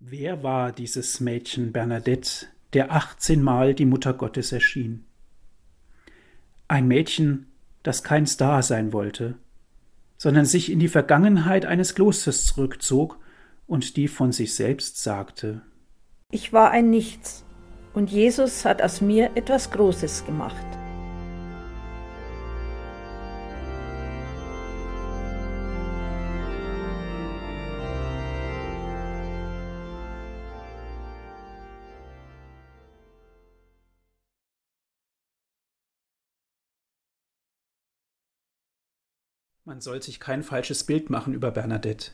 Wer war dieses Mädchen Bernadette, der achtzehnmal die Mutter Gottes erschien? Ein Mädchen, das kein Star sein wollte, sondern sich in die Vergangenheit eines Klosters zurückzog und die von sich selbst sagte. Ich war ein Nichts, und Jesus hat aus mir etwas Großes gemacht. Man soll sich kein falsches Bild machen über Bernadette.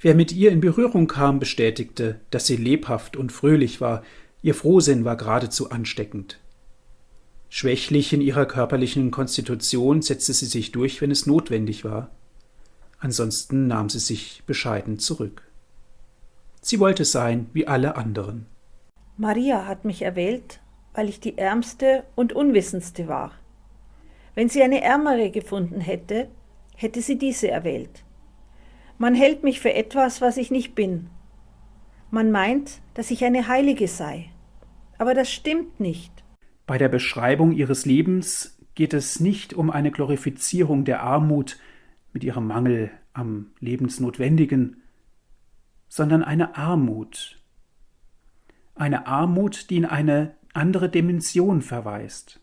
Wer mit ihr in Berührung kam, bestätigte, dass sie lebhaft und fröhlich war, ihr Frohsinn war geradezu ansteckend. Schwächlich in ihrer körperlichen Konstitution setzte sie sich durch, wenn es notwendig war. Ansonsten nahm sie sich bescheiden zurück. Sie wollte sein wie alle anderen. Maria hat mich erwählt, weil ich die ärmste und unwissendste war. Wenn sie eine ärmere gefunden hätte, hätte sie diese erwählt. Man hält mich für etwas, was ich nicht bin. Man meint, dass ich eine Heilige sei. Aber das stimmt nicht. Bei der Beschreibung ihres Lebens geht es nicht um eine Glorifizierung der Armut mit ihrem Mangel am Lebensnotwendigen, sondern eine Armut. Eine Armut, die in eine andere Dimension verweist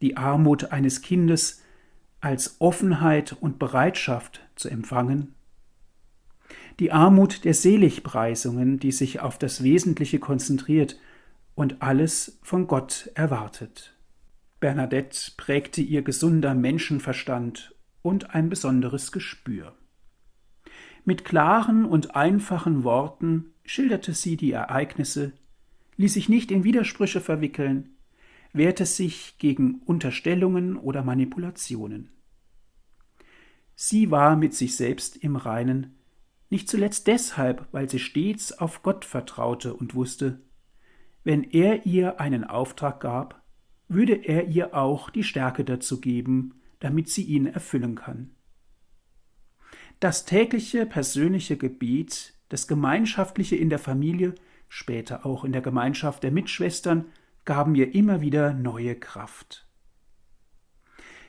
die Armut eines Kindes als Offenheit und Bereitschaft zu empfangen, die Armut der Seligpreisungen, die sich auf das Wesentliche konzentriert und alles von Gott erwartet. Bernadette prägte ihr gesunder Menschenverstand und ein besonderes Gespür. Mit klaren und einfachen Worten schilderte sie die Ereignisse, ließ sich nicht in Widersprüche verwickeln, wehrte sich gegen Unterstellungen oder Manipulationen. Sie war mit sich selbst im Reinen, nicht zuletzt deshalb, weil sie stets auf Gott vertraute und wusste, wenn er ihr einen Auftrag gab, würde er ihr auch die Stärke dazu geben, damit sie ihn erfüllen kann. Das tägliche persönliche Gebet, das gemeinschaftliche in der Familie, später auch in der Gemeinschaft der Mitschwestern, gaben mir immer wieder neue Kraft.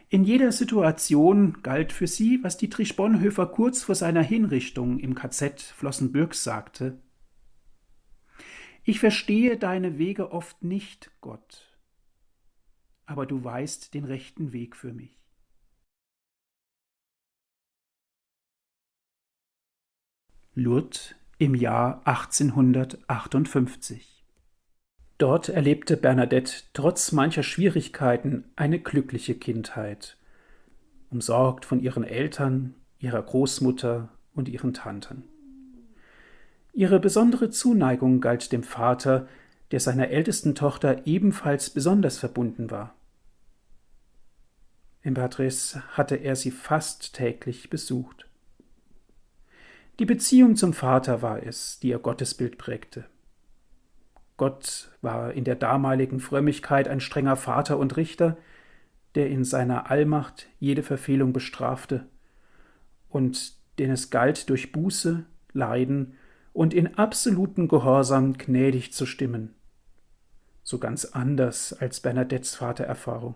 In jeder Situation galt für sie, was Dietrich Bonhoeffer kurz vor seiner Hinrichtung im KZ Flossenbürg sagte Ich verstehe deine Wege oft nicht, Gott, aber du weißt den rechten Weg für mich. Lourdes im Jahr 1858 Dort erlebte Bernadette trotz mancher Schwierigkeiten eine glückliche Kindheit, umsorgt von ihren Eltern, ihrer Großmutter und ihren Tanten. Ihre besondere Zuneigung galt dem Vater, der seiner ältesten Tochter ebenfalls besonders verbunden war. In Beatrice hatte er sie fast täglich besucht. Die Beziehung zum Vater war es, die ihr Gottesbild prägte. Gott war in der damaligen Frömmigkeit ein strenger Vater und Richter, der in seiner Allmacht jede Verfehlung bestrafte und den es galt, durch Buße, Leiden und in absoluten Gehorsam gnädig zu stimmen. So ganz anders als Bernadettes Vatererfahrung.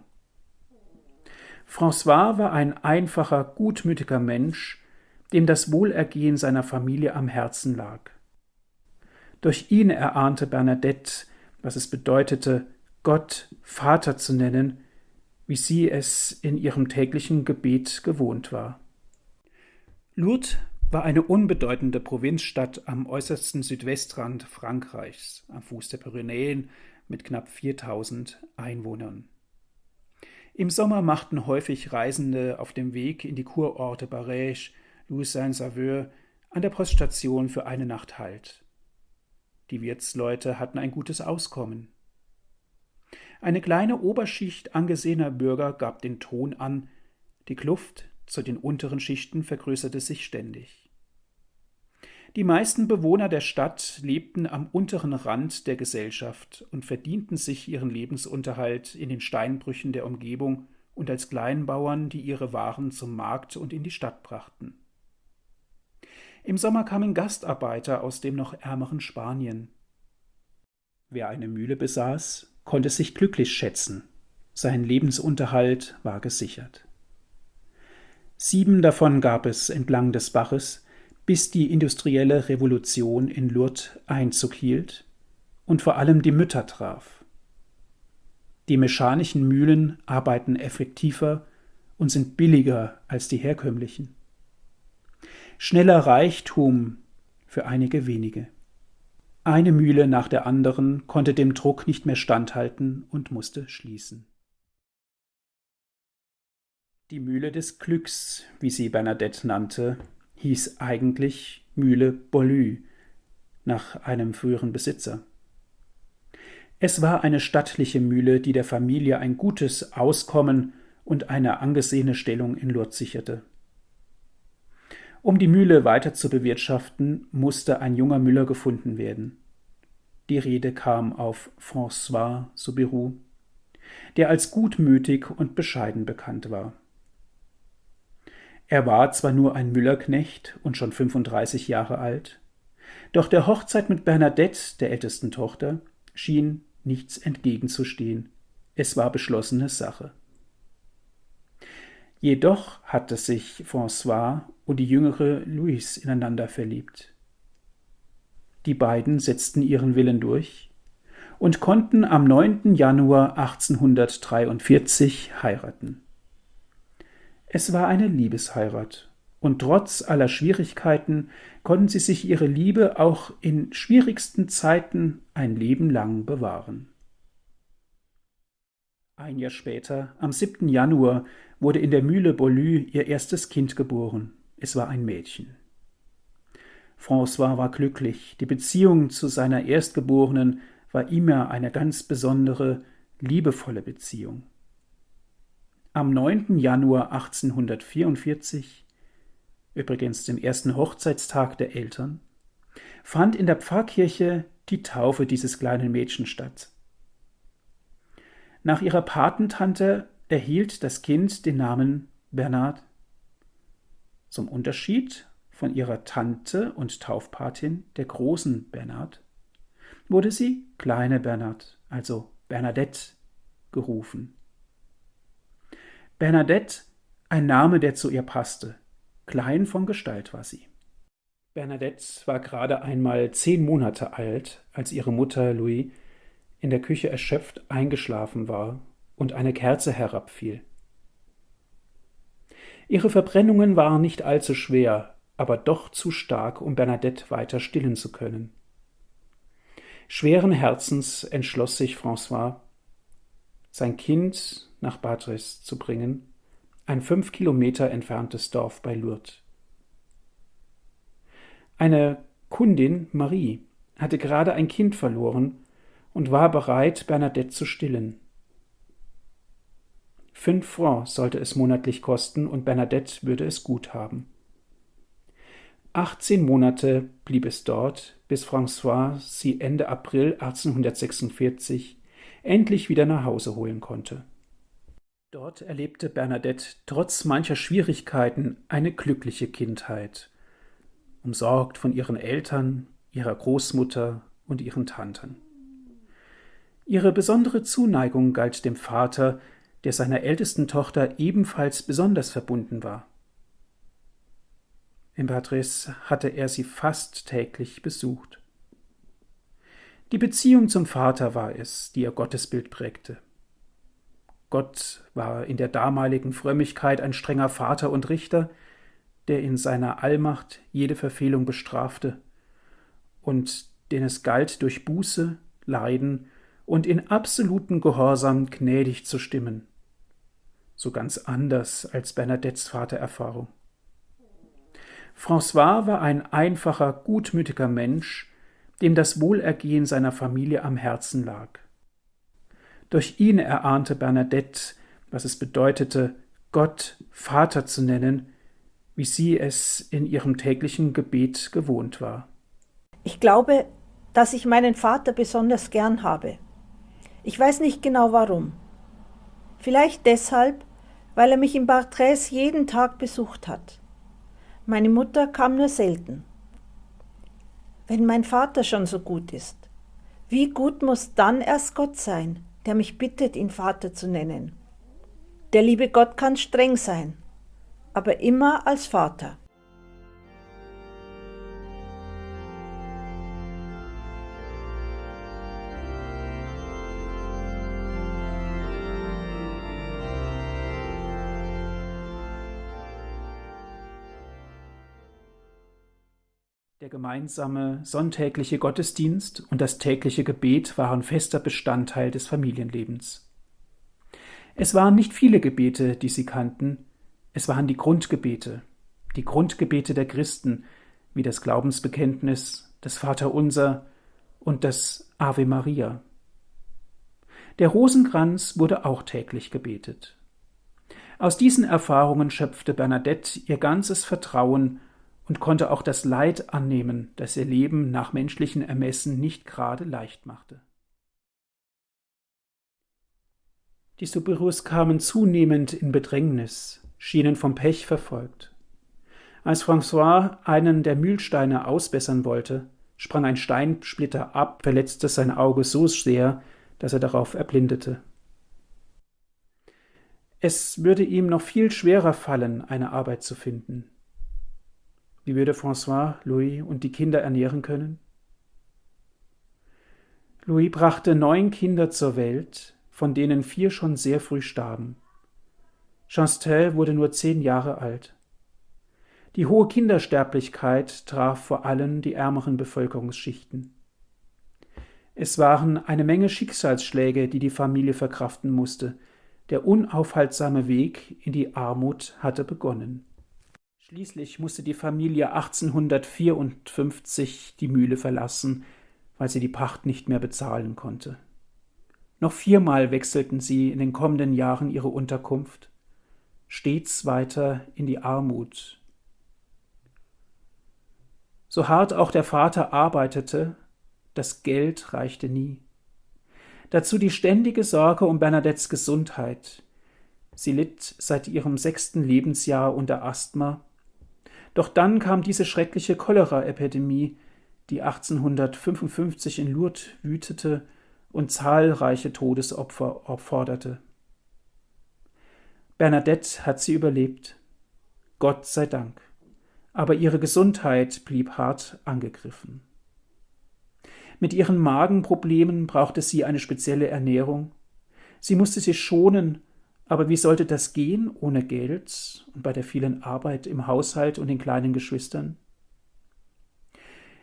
François war ein einfacher, gutmütiger Mensch, dem das Wohlergehen seiner Familie am Herzen lag. Durch ihn erahnte Bernadette, was es bedeutete, Gott Vater zu nennen, wie sie es in ihrem täglichen Gebet gewohnt war. Lourdes war eine unbedeutende Provinzstadt am äußersten Südwestrand Frankreichs, am Fuß der Pyrenäen mit knapp 4000 Einwohnern. Im Sommer machten häufig Reisende auf dem Weg in die Kurorte Barège, Louis-Saint-Sauveur an der Poststation für eine Nacht Halt. Die Wirtsleute hatten ein gutes Auskommen. Eine kleine Oberschicht angesehener Bürger gab den Ton an, die Kluft zu den unteren Schichten vergrößerte sich ständig. Die meisten Bewohner der Stadt lebten am unteren Rand der Gesellschaft und verdienten sich ihren Lebensunterhalt in den Steinbrüchen der Umgebung und als Kleinbauern, die ihre Waren zum Markt und in die Stadt brachten. Im Sommer kamen Gastarbeiter aus dem noch ärmeren Spanien. Wer eine Mühle besaß, konnte sich glücklich schätzen. Sein Lebensunterhalt war gesichert. Sieben davon gab es entlang des Baches, bis die industrielle Revolution in Lourdes Einzug hielt und vor allem die Mütter traf. Die mechanischen Mühlen arbeiten effektiver und sind billiger als die herkömmlichen. Schneller Reichtum für einige wenige. Eine Mühle nach der anderen konnte dem Druck nicht mehr standhalten und musste schließen. Die Mühle des Glücks, wie sie Bernadette nannte, hieß eigentlich Mühle Bollue, nach einem früheren Besitzer. Es war eine stattliche Mühle, die der Familie ein gutes Auskommen und eine angesehene Stellung in Lourdes sicherte. Um die Mühle weiter zu bewirtschaften, musste ein junger Müller gefunden werden. Die Rede kam auf François Soubirous, der als gutmütig und bescheiden bekannt war. Er war zwar nur ein Müllerknecht und schon 35 Jahre alt, doch der Hochzeit mit Bernadette, der ältesten Tochter, schien nichts entgegenzustehen. Es war beschlossene Sache. Jedoch hatte sich François und die jüngere Louise ineinander verliebt. Die beiden setzten ihren Willen durch und konnten am 9. Januar 1843 heiraten. Es war eine Liebesheirat, und trotz aller Schwierigkeiten konnten sie sich ihre Liebe auch in schwierigsten Zeiten ein Leben lang bewahren. Ein Jahr später, am 7. Januar, wurde in der Mühle Bollue ihr erstes Kind geboren. Es war ein Mädchen. François war glücklich. Die Beziehung zu seiner Erstgeborenen war immer eine ganz besondere, liebevolle Beziehung. Am 9. Januar 1844, übrigens dem ersten Hochzeitstag der Eltern, fand in der Pfarrkirche die Taufe dieses kleinen Mädchens statt. Nach ihrer Patentante erhielt das Kind den Namen Bernhard. Zum Unterschied von ihrer Tante und Taufpatin, der großen Bernhard, wurde sie kleine Bernhard, also Bernadette, gerufen. Bernadette, ein Name, der zu ihr passte. Klein von Gestalt war sie. Bernadette war gerade einmal zehn Monate alt, als ihre Mutter Louis in der Küche erschöpft eingeschlafen war und eine Kerze herabfiel. Ihre Verbrennungen waren nicht allzu schwer, aber doch zu stark, um Bernadette weiter stillen zu können. Schweren Herzens entschloss sich François, sein Kind nach Batris zu bringen, ein fünf Kilometer entferntes Dorf bei Lourdes. Eine Kundin, Marie, hatte gerade ein Kind verloren und war bereit, Bernadette zu stillen. Fünf Francs sollte es monatlich kosten und Bernadette würde es gut haben. 18 Monate blieb es dort, bis François sie Ende April 1846 endlich wieder nach Hause holen konnte. Dort erlebte Bernadette trotz mancher Schwierigkeiten eine glückliche Kindheit, umsorgt von ihren Eltern, ihrer Großmutter und ihren Tanten. Ihre besondere Zuneigung galt dem Vater, der seiner ältesten Tochter ebenfalls besonders verbunden war. Im Patrice hatte er sie fast täglich besucht. Die Beziehung zum Vater war es, die ihr Gottesbild prägte. Gott war in der damaligen Frömmigkeit ein strenger Vater und Richter, der in seiner Allmacht jede Verfehlung bestrafte und den es galt, durch Buße, Leiden und in absoluten Gehorsam gnädig zu stimmen. So ganz anders als Bernadettes Vatererfahrung. François war ein einfacher, gutmütiger Mensch, dem das Wohlergehen seiner Familie am Herzen lag. Durch ihn erahnte Bernadette, was es bedeutete, Gott Vater zu nennen, wie sie es in ihrem täglichen Gebet gewohnt war. Ich glaube, dass ich meinen Vater besonders gern habe. Ich weiß nicht genau warum. Vielleicht deshalb, weil er mich in Bartres jeden Tag besucht hat. Meine Mutter kam nur selten. wenn mein Vater schon so gut ist? Wie gut muss dann erst Gott sein, der mich bittet, ihn Vater zu nennen? Der liebe Gott kann streng sein, aber immer als Vater. Gemeinsame sonntägliche Gottesdienst und das tägliche Gebet waren fester Bestandteil des Familienlebens. Es waren nicht viele Gebete, die sie kannten, es waren die Grundgebete, die Grundgebete der Christen, wie das Glaubensbekenntnis, das Vaterunser und das Ave Maria. Der Rosenkranz wurde auch täglich gebetet. Aus diesen Erfahrungen schöpfte Bernadette ihr ganzes Vertrauen und konnte auch das Leid annehmen, das ihr Leben nach menschlichen Ermessen nicht gerade leicht machte. Die Soubirous kamen zunehmend in Bedrängnis, schienen vom Pech verfolgt. Als François einen der Mühlsteine ausbessern wollte, sprang ein Steinsplitter ab, verletzte sein Auge so sehr, dass er darauf erblindete. Es würde ihm noch viel schwerer fallen, eine Arbeit zu finden. Wie würde François, Louis und die Kinder ernähren können? Louis brachte neun Kinder zur Welt, von denen vier schon sehr früh starben. Chastel wurde nur zehn Jahre alt. Die hohe Kindersterblichkeit traf vor allem die ärmeren Bevölkerungsschichten. Es waren eine Menge Schicksalsschläge, die die Familie verkraften musste. Der unaufhaltsame Weg in die Armut hatte begonnen. Schließlich musste die Familie 1854 die Mühle verlassen, weil sie die Pacht nicht mehr bezahlen konnte. Noch viermal wechselten sie in den kommenden Jahren ihre Unterkunft, stets weiter in die Armut. So hart auch der Vater arbeitete, das Geld reichte nie. Dazu die ständige Sorge um Bernadettes Gesundheit. Sie litt seit ihrem sechsten Lebensjahr unter Asthma doch dann kam diese schreckliche Cholera-Epidemie, die 1855 in Lourdes wütete und zahlreiche Todesopfer forderte. Bernadette hat sie überlebt. Gott sei Dank. Aber ihre Gesundheit blieb hart angegriffen. Mit ihren Magenproblemen brauchte sie eine spezielle Ernährung. Sie musste sich schonen aber wie sollte das gehen ohne Geld und bei der vielen Arbeit im Haushalt und den kleinen Geschwistern?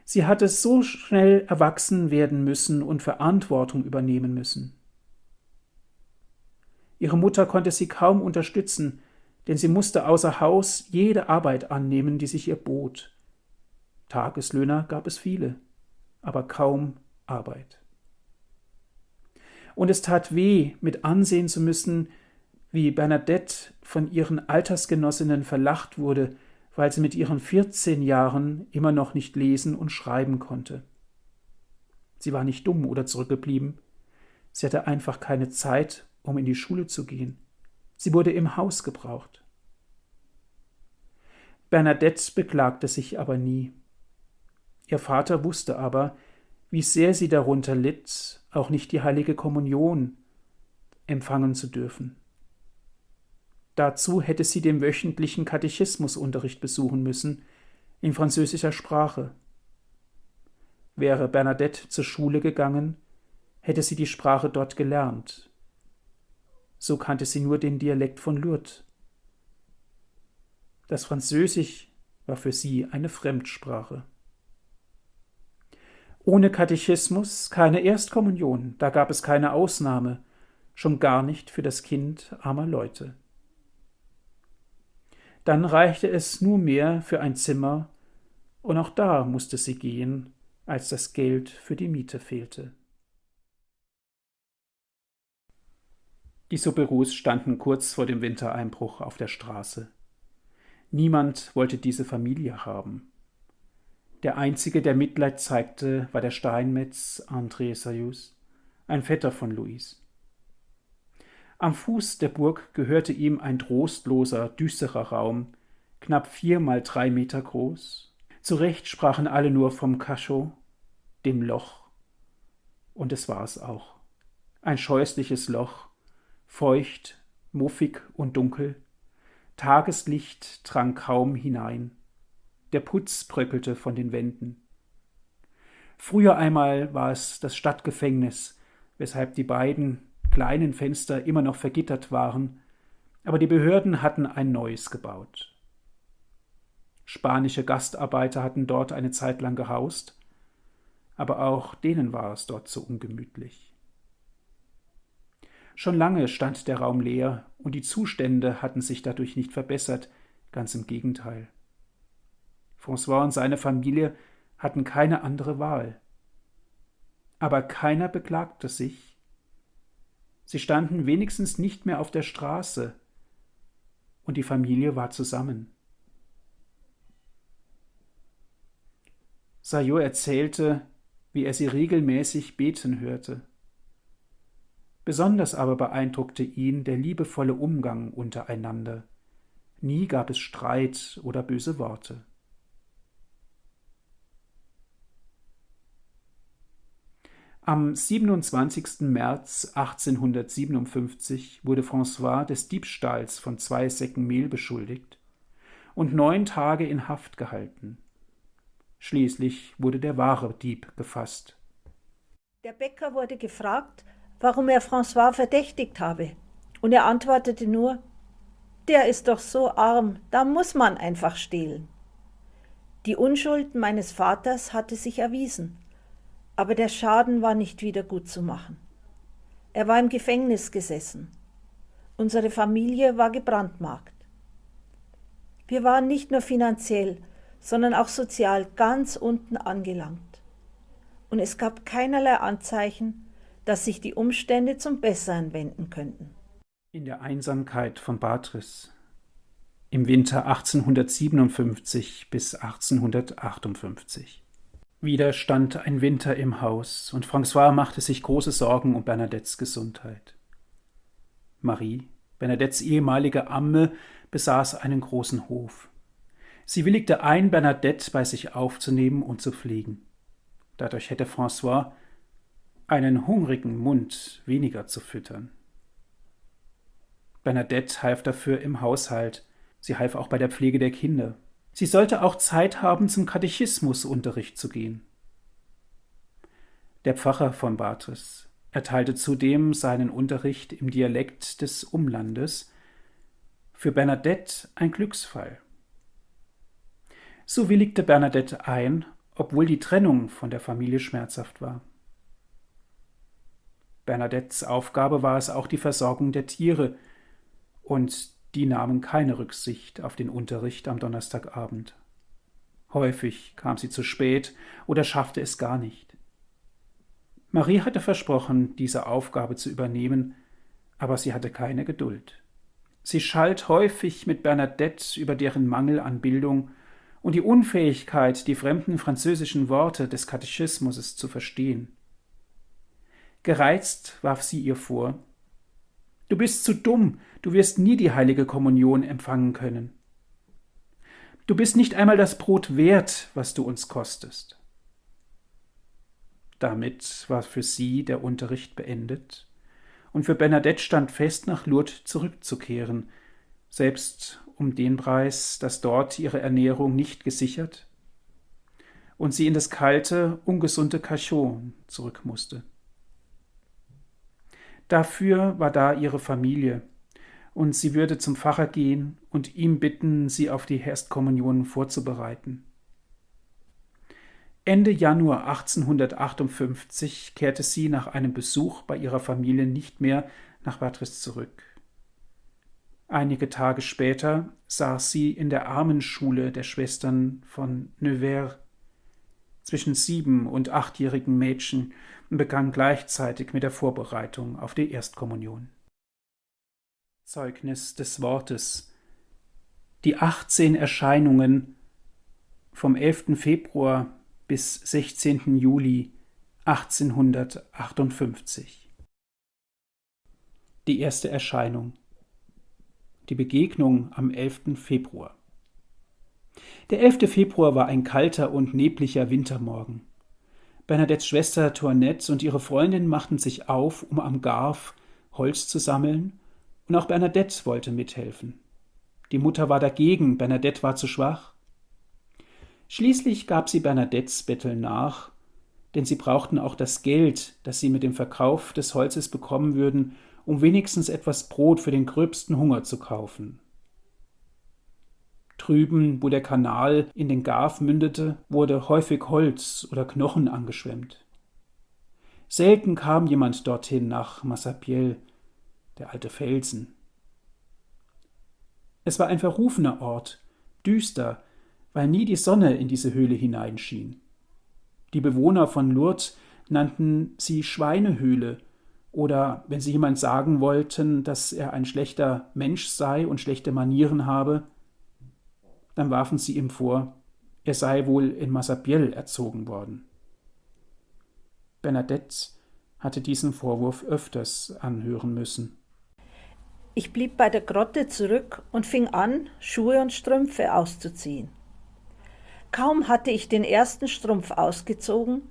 Sie hatte so schnell erwachsen werden müssen und Verantwortung übernehmen müssen. Ihre Mutter konnte sie kaum unterstützen, denn sie musste außer Haus jede Arbeit annehmen, die sich ihr bot. Tageslöhner gab es viele, aber kaum Arbeit. Und es tat weh, mit ansehen zu müssen, wie Bernadette von ihren Altersgenossinnen verlacht wurde, weil sie mit ihren 14 Jahren immer noch nicht lesen und schreiben konnte. Sie war nicht dumm oder zurückgeblieben. Sie hatte einfach keine Zeit, um in die Schule zu gehen. Sie wurde im Haus gebraucht. Bernadette beklagte sich aber nie. Ihr Vater wusste aber, wie sehr sie darunter litt, auch nicht die heilige Kommunion empfangen zu dürfen. Dazu hätte sie den wöchentlichen Katechismusunterricht besuchen müssen, in französischer Sprache. Wäre Bernadette zur Schule gegangen, hätte sie die Sprache dort gelernt. So kannte sie nur den Dialekt von Lourdes. Das Französisch war für sie eine Fremdsprache. Ohne Katechismus keine Erstkommunion, da gab es keine Ausnahme, schon gar nicht für das Kind armer Leute. Dann reichte es nur mehr für ein Zimmer, und auch da musste sie gehen, als das Geld für die Miete fehlte. Die Soberus standen kurz vor dem Wintereinbruch auf der Straße. Niemand wollte diese Familie haben. Der einzige, der Mitleid zeigte, war der Steinmetz André Sayus, ein Vetter von Louis. Am Fuß der Burg gehörte ihm ein trostloser, düsterer Raum, knapp vier mal drei Meter groß. Zurecht sprachen alle nur vom Cachot, dem Loch. Und es war es auch. Ein scheußliches Loch, feucht, muffig und dunkel. Tageslicht drang kaum hinein. Der Putz bröckelte von den Wänden. Früher einmal war es das Stadtgefängnis, weshalb die beiden kleinen Fenster immer noch vergittert waren, aber die Behörden hatten ein neues gebaut. Spanische Gastarbeiter hatten dort eine Zeit lang gehaust, aber auch denen war es dort zu ungemütlich. Schon lange stand der Raum leer und die Zustände hatten sich dadurch nicht verbessert, ganz im Gegenteil. François und seine Familie hatten keine andere Wahl. Aber keiner beklagte sich. Sie standen wenigstens nicht mehr auf der Straße, und die Familie war zusammen. Sayot erzählte, wie er sie regelmäßig beten hörte. Besonders aber beeindruckte ihn der liebevolle Umgang untereinander. Nie gab es Streit oder böse Worte. Am 27. März 1857 wurde François des Diebstahls von zwei Säcken Mehl beschuldigt und neun Tage in Haft gehalten. Schließlich wurde der wahre Dieb gefasst. Der Bäcker wurde gefragt, warum er François verdächtigt habe, und er antwortete nur, der ist doch so arm, da muss man einfach stehlen. Die Unschuld meines Vaters hatte sich erwiesen, aber der Schaden war nicht wieder gut zu machen. Er war im Gefängnis gesessen. Unsere Familie war gebrandmarkt. Wir waren nicht nur finanziell, sondern auch sozial ganz unten angelangt. Und es gab keinerlei Anzeichen, dass sich die Umstände zum Besseren wenden könnten. In der Einsamkeit von Batris im Winter 1857 bis 1858. Wieder stand ein Winter im Haus, und François machte sich große Sorgen um Bernadettes Gesundheit. Marie, Bernadettes ehemalige Amme, besaß einen großen Hof. Sie willigte ein, Bernadette bei sich aufzunehmen und zu pflegen. Dadurch hätte François einen hungrigen Mund weniger zu füttern. Bernadette half dafür im Haushalt, sie half auch bei der Pflege der Kinder, Sie sollte auch Zeit haben, zum Katechismusunterricht zu gehen. Der Pfarrer von Batres erteilte zudem seinen Unterricht im Dialekt des Umlandes, für Bernadette ein Glücksfall. So willigte Bernadette ein, obwohl die Trennung von der Familie schmerzhaft war. Bernadettes Aufgabe war es auch die Versorgung der Tiere und die nahmen keine Rücksicht auf den Unterricht am Donnerstagabend. Häufig kam sie zu spät oder schaffte es gar nicht. Marie hatte versprochen, diese Aufgabe zu übernehmen, aber sie hatte keine Geduld. Sie schalt häufig mit Bernadette über deren Mangel an Bildung und die Unfähigkeit, die fremden französischen Worte des Katechismus zu verstehen. Gereizt warf sie ihr vor, Du bist zu dumm, du wirst nie die heilige Kommunion empfangen können. Du bist nicht einmal das Brot wert, was du uns kostest. Damit war für sie der Unterricht beendet, und für Bernadette stand fest, nach Lourdes zurückzukehren, selbst um den Preis, dass dort ihre Ernährung nicht gesichert und sie in das kalte, ungesunde Cachot zurück musste. Dafür war da ihre Familie, und sie würde zum Pfarrer gehen und ihm bitten, sie auf die Erstkommunion vorzubereiten. Ende Januar 1858 kehrte sie nach einem Besuch bei ihrer Familie nicht mehr nach Batris zurück. Einige Tage später saß sie in der Armenschule der Schwestern von Nevers zwischen sieben- und achtjährigen Mädchen und begann gleichzeitig mit der Vorbereitung auf die Erstkommunion. Zeugnis des Wortes Die 18 Erscheinungen vom 11. Februar bis 16. Juli 1858 Die erste Erscheinung Die Begegnung am 11. Februar der 11. Februar war ein kalter und nebliger Wintermorgen. Bernadettes Schwester Toinette und ihre Freundin machten sich auf, um am Garf Holz zu sammeln, und auch Bernadette wollte mithelfen. Die Mutter war dagegen, Bernadette war zu schwach. Schließlich gab sie Bernadettes Betteln nach, denn sie brauchten auch das Geld, das sie mit dem Verkauf des Holzes bekommen würden, um wenigstens etwas Brot für den gröbsten Hunger zu kaufen. Drüben, wo der Kanal in den Garf mündete, wurde häufig Holz oder Knochen angeschwemmt. Selten kam jemand dorthin nach Massapiel, der alte Felsen. Es war ein verrufener Ort, düster, weil nie die Sonne in diese Höhle hineinschien. Die Bewohner von Lourdes nannten sie Schweinehöhle, oder wenn sie jemand sagen wollten, dass er ein schlechter Mensch sei und schlechte Manieren habe, dann warfen sie ihm vor, er sei wohl in Massabielle erzogen worden. Bernadette hatte diesen Vorwurf öfters anhören müssen. Ich blieb bei der Grotte zurück und fing an, Schuhe und Strümpfe auszuziehen. Kaum hatte ich den ersten Strumpf ausgezogen,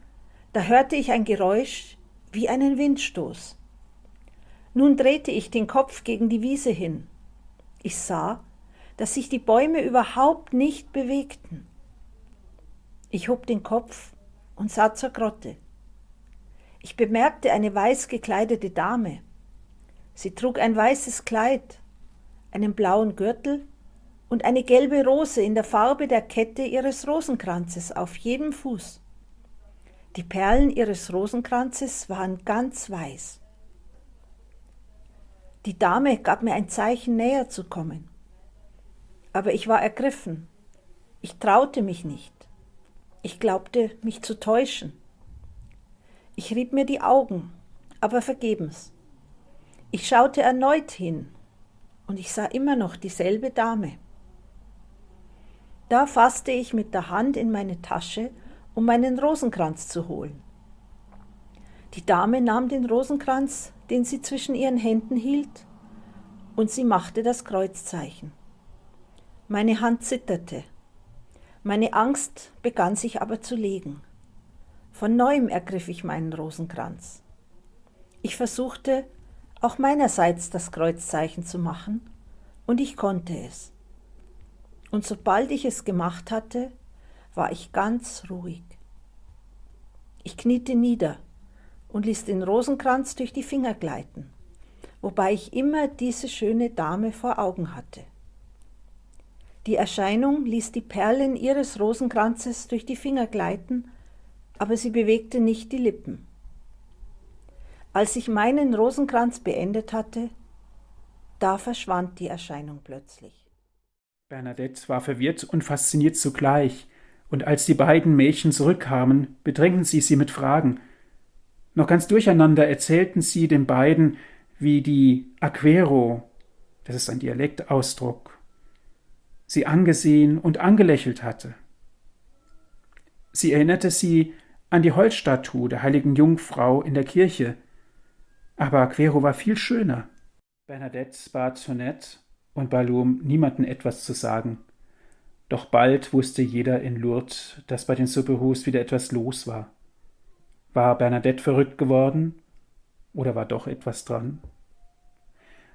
da hörte ich ein Geräusch wie einen Windstoß. Nun drehte ich den Kopf gegen die Wiese hin. Ich sah, dass sich die Bäume überhaupt nicht bewegten. Ich hob den Kopf und sah zur Grotte. Ich bemerkte eine weiß gekleidete Dame. Sie trug ein weißes Kleid, einen blauen Gürtel und eine gelbe Rose in der Farbe der Kette ihres Rosenkranzes auf jedem Fuß. Die Perlen ihres Rosenkranzes waren ganz weiß. Die Dame gab mir ein Zeichen, näher zu kommen aber ich war ergriffen. Ich traute mich nicht. Ich glaubte, mich zu täuschen. Ich rieb mir die Augen, aber vergebens. Ich schaute erneut hin und ich sah immer noch dieselbe Dame. Da fasste ich mit der Hand in meine Tasche, um meinen Rosenkranz zu holen. Die Dame nahm den Rosenkranz, den sie zwischen ihren Händen hielt, und sie machte das Kreuzzeichen. Meine Hand zitterte. Meine Angst begann sich aber zu legen. Von neuem ergriff ich meinen Rosenkranz. Ich versuchte, auch meinerseits das Kreuzzeichen zu machen, und ich konnte es. Und sobald ich es gemacht hatte, war ich ganz ruhig. Ich kniete nieder und ließ den Rosenkranz durch die Finger gleiten, wobei ich immer diese schöne Dame vor Augen hatte. Die Erscheinung ließ die Perlen ihres Rosenkranzes durch die Finger gleiten, aber sie bewegte nicht die Lippen. Als ich meinen Rosenkranz beendet hatte, da verschwand die Erscheinung plötzlich. Bernadette war verwirrt und fasziniert zugleich, und als die beiden Mädchen zurückkamen, bedrängten sie sie mit Fragen. Noch ganz durcheinander erzählten sie den beiden, wie die Aquero, das ist ein Dialektausdruck, sie angesehen und angelächelt hatte. Sie erinnerte sie an die Holzstatue der heiligen Jungfrau in der Kirche, aber Quero war viel schöner. Bernadette bat Tonette und Balum niemanden etwas zu sagen. Doch bald wusste jeder in Lourdes, dass bei den Superhus wieder etwas los war. War Bernadette verrückt geworden? Oder war doch etwas dran?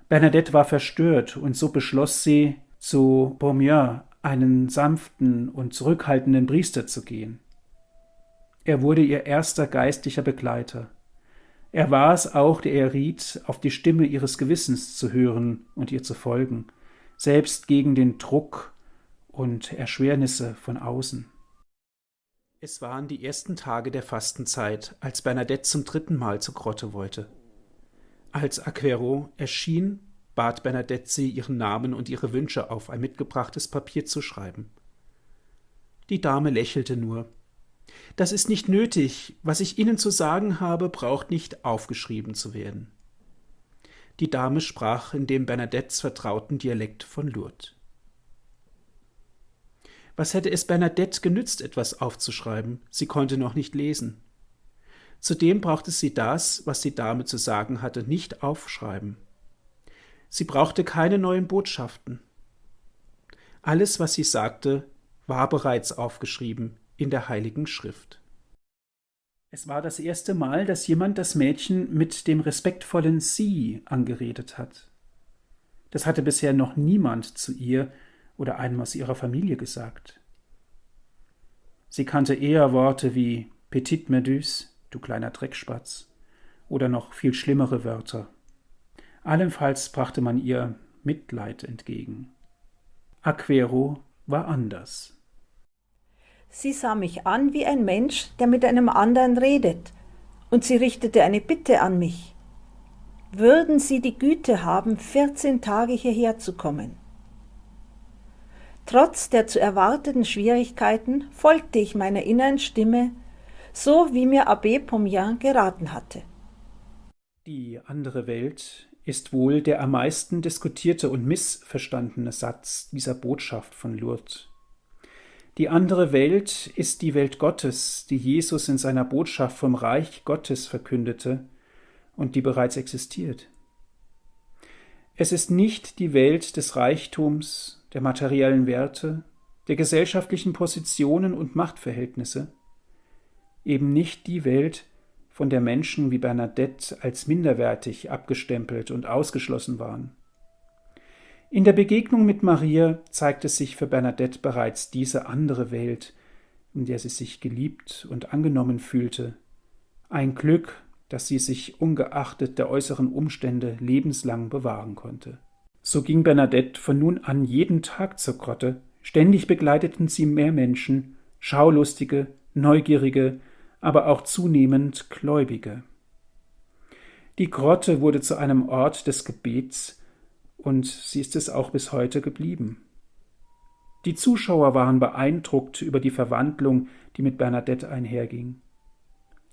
Bernadette war verstört, und so beschloss sie, zu Beaumieu, einen sanften und zurückhaltenden Priester zu gehen. Er wurde ihr erster geistlicher Begleiter. Er war es auch, der ihr riet, auf die Stimme ihres Gewissens zu hören und ihr zu folgen, selbst gegen den Druck und Erschwernisse von außen. Es waren die ersten Tage der Fastenzeit, als Bernadette zum dritten Mal zur Grotte wollte. Als Aquero erschien, bat Bernadette sie, ihren Namen und ihre Wünsche auf ein mitgebrachtes Papier zu schreiben. Die Dame lächelte nur. Das ist nicht nötig. Was ich Ihnen zu sagen habe, braucht nicht aufgeschrieben zu werden. Die Dame sprach in dem Bernadettes vertrauten Dialekt von Lourdes. Was hätte es Bernadette genützt, etwas aufzuschreiben? Sie konnte noch nicht lesen. Zudem brauchte sie das, was die Dame zu sagen hatte, nicht aufschreiben. Sie brauchte keine neuen Botschaften. Alles, was sie sagte, war bereits aufgeschrieben in der Heiligen Schrift. Es war das erste Mal, dass jemand das Mädchen mit dem respektvollen Sie angeredet hat. Das hatte bisher noch niemand zu ihr oder einem aus ihrer Familie gesagt. Sie kannte eher Worte wie Petite Meduse, du kleiner Dreckspatz, oder noch viel schlimmere Wörter. Allenfalls brachte man ihr Mitleid entgegen. Aquero war anders. Sie sah mich an wie ein Mensch, der mit einem anderen redet, und sie richtete eine Bitte an mich. Würden Sie die Güte haben, vierzehn Tage hierher zu kommen? Trotz der zu erwarteten Schwierigkeiten folgte ich meiner inneren Stimme, so wie mir Abbé Pomian geraten hatte. Die andere Welt ist wohl der am meisten diskutierte und missverstandene Satz dieser Botschaft von Lourdes. Die andere Welt ist die Welt Gottes, die Jesus in seiner Botschaft vom Reich Gottes verkündete und die bereits existiert. Es ist nicht die Welt des Reichtums, der materiellen Werte, der gesellschaftlichen Positionen und Machtverhältnisse, eben nicht die Welt, von der Menschen wie Bernadette als minderwertig abgestempelt und ausgeschlossen waren. In der Begegnung mit Maria zeigte sich für Bernadette bereits diese andere Welt, in der sie sich geliebt und angenommen fühlte, ein Glück, das sie sich ungeachtet der äußeren Umstände lebenslang bewahren konnte. So ging Bernadette von nun an jeden Tag zur Grotte. Ständig begleiteten sie mehr Menschen, Schaulustige, Neugierige, aber auch zunehmend Gläubige. Die Grotte wurde zu einem Ort des Gebets, und sie ist es auch bis heute geblieben. Die Zuschauer waren beeindruckt über die Verwandlung, die mit Bernadette einherging.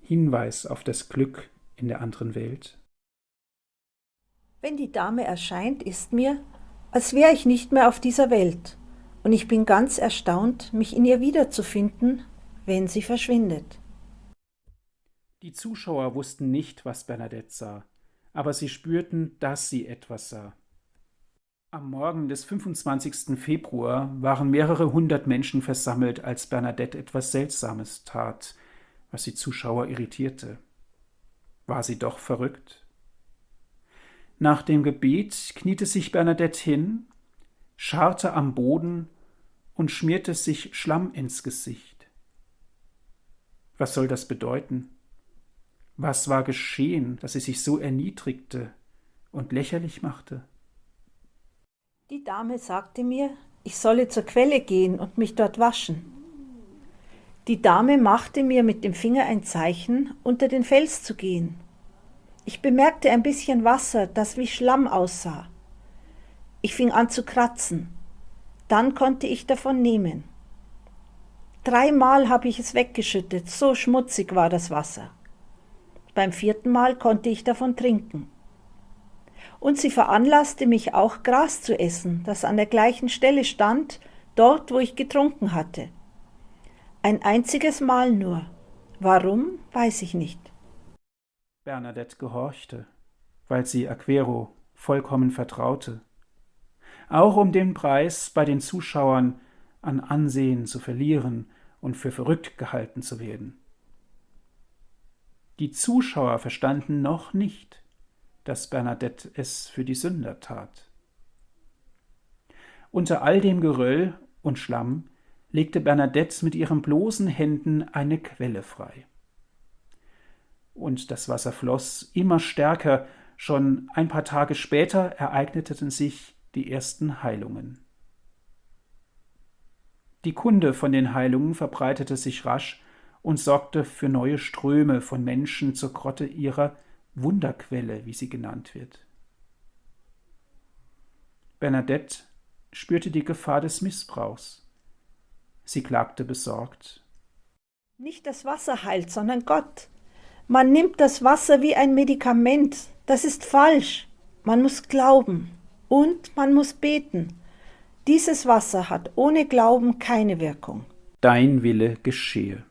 Hinweis auf das Glück in der anderen Welt. Wenn die Dame erscheint, ist mir, als wäre ich nicht mehr auf dieser Welt, und ich bin ganz erstaunt, mich in ihr wiederzufinden, wenn sie verschwindet. Die Zuschauer wussten nicht, was Bernadette sah, aber sie spürten, dass sie etwas sah. Am Morgen des 25. Februar waren mehrere hundert Menschen versammelt, als Bernadette etwas Seltsames tat, was die Zuschauer irritierte. War sie doch verrückt? Nach dem Gebet kniete sich Bernadette hin, scharrte am Boden und schmierte sich Schlamm ins Gesicht. Was soll das bedeuten? Was war geschehen, dass sie sich so erniedrigte und lächerlich machte? Die Dame sagte mir, ich solle zur Quelle gehen und mich dort waschen. Die Dame machte mir mit dem Finger ein Zeichen, unter den Fels zu gehen. Ich bemerkte ein bisschen Wasser, das wie Schlamm aussah. Ich fing an zu kratzen. Dann konnte ich davon nehmen. Dreimal habe ich es weggeschüttet, so schmutzig war das Wasser. Beim vierten Mal konnte ich davon trinken. Und sie veranlasste mich auch Gras zu essen, das an der gleichen Stelle stand, dort, wo ich getrunken hatte. Ein einziges Mal nur. Warum, weiß ich nicht. Bernadette gehorchte, weil sie Aquero vollkommen vertraute, auch um den Preis bei den Zuschauern an Ansehen zu verlieren und für verrückt gehalten zu werden. Die Zuschauer verstanden noch nicht, dass Bernadette es für die Sünder tat. Unter all dem Geröll und Schlamm legte Bernadette mit ihren bloßen Händen eine Quelle frei und das Wasser floss immer stärker. Schon ein paar Tage später ereigneten sich die ersten Heilungen. Die Kunde von den Heilungen verbreitete sich rasch und sorgte für neue Ströme von Menschen zur Grotte ihrer Wunderquelle, wie sie genannt wird. Bernadette spürte die Gefahr des Missbrauchs. Sie klagte besorgt. Nicht das Wasser heilt, sondern Gott. Man nimmt das Wasser wie ein Medikament. Das ist falsch. Man muss glauben und man muss beten. Dieses Wasser hat ohne Glauben keine Wirkung. Dein Wille geschehe.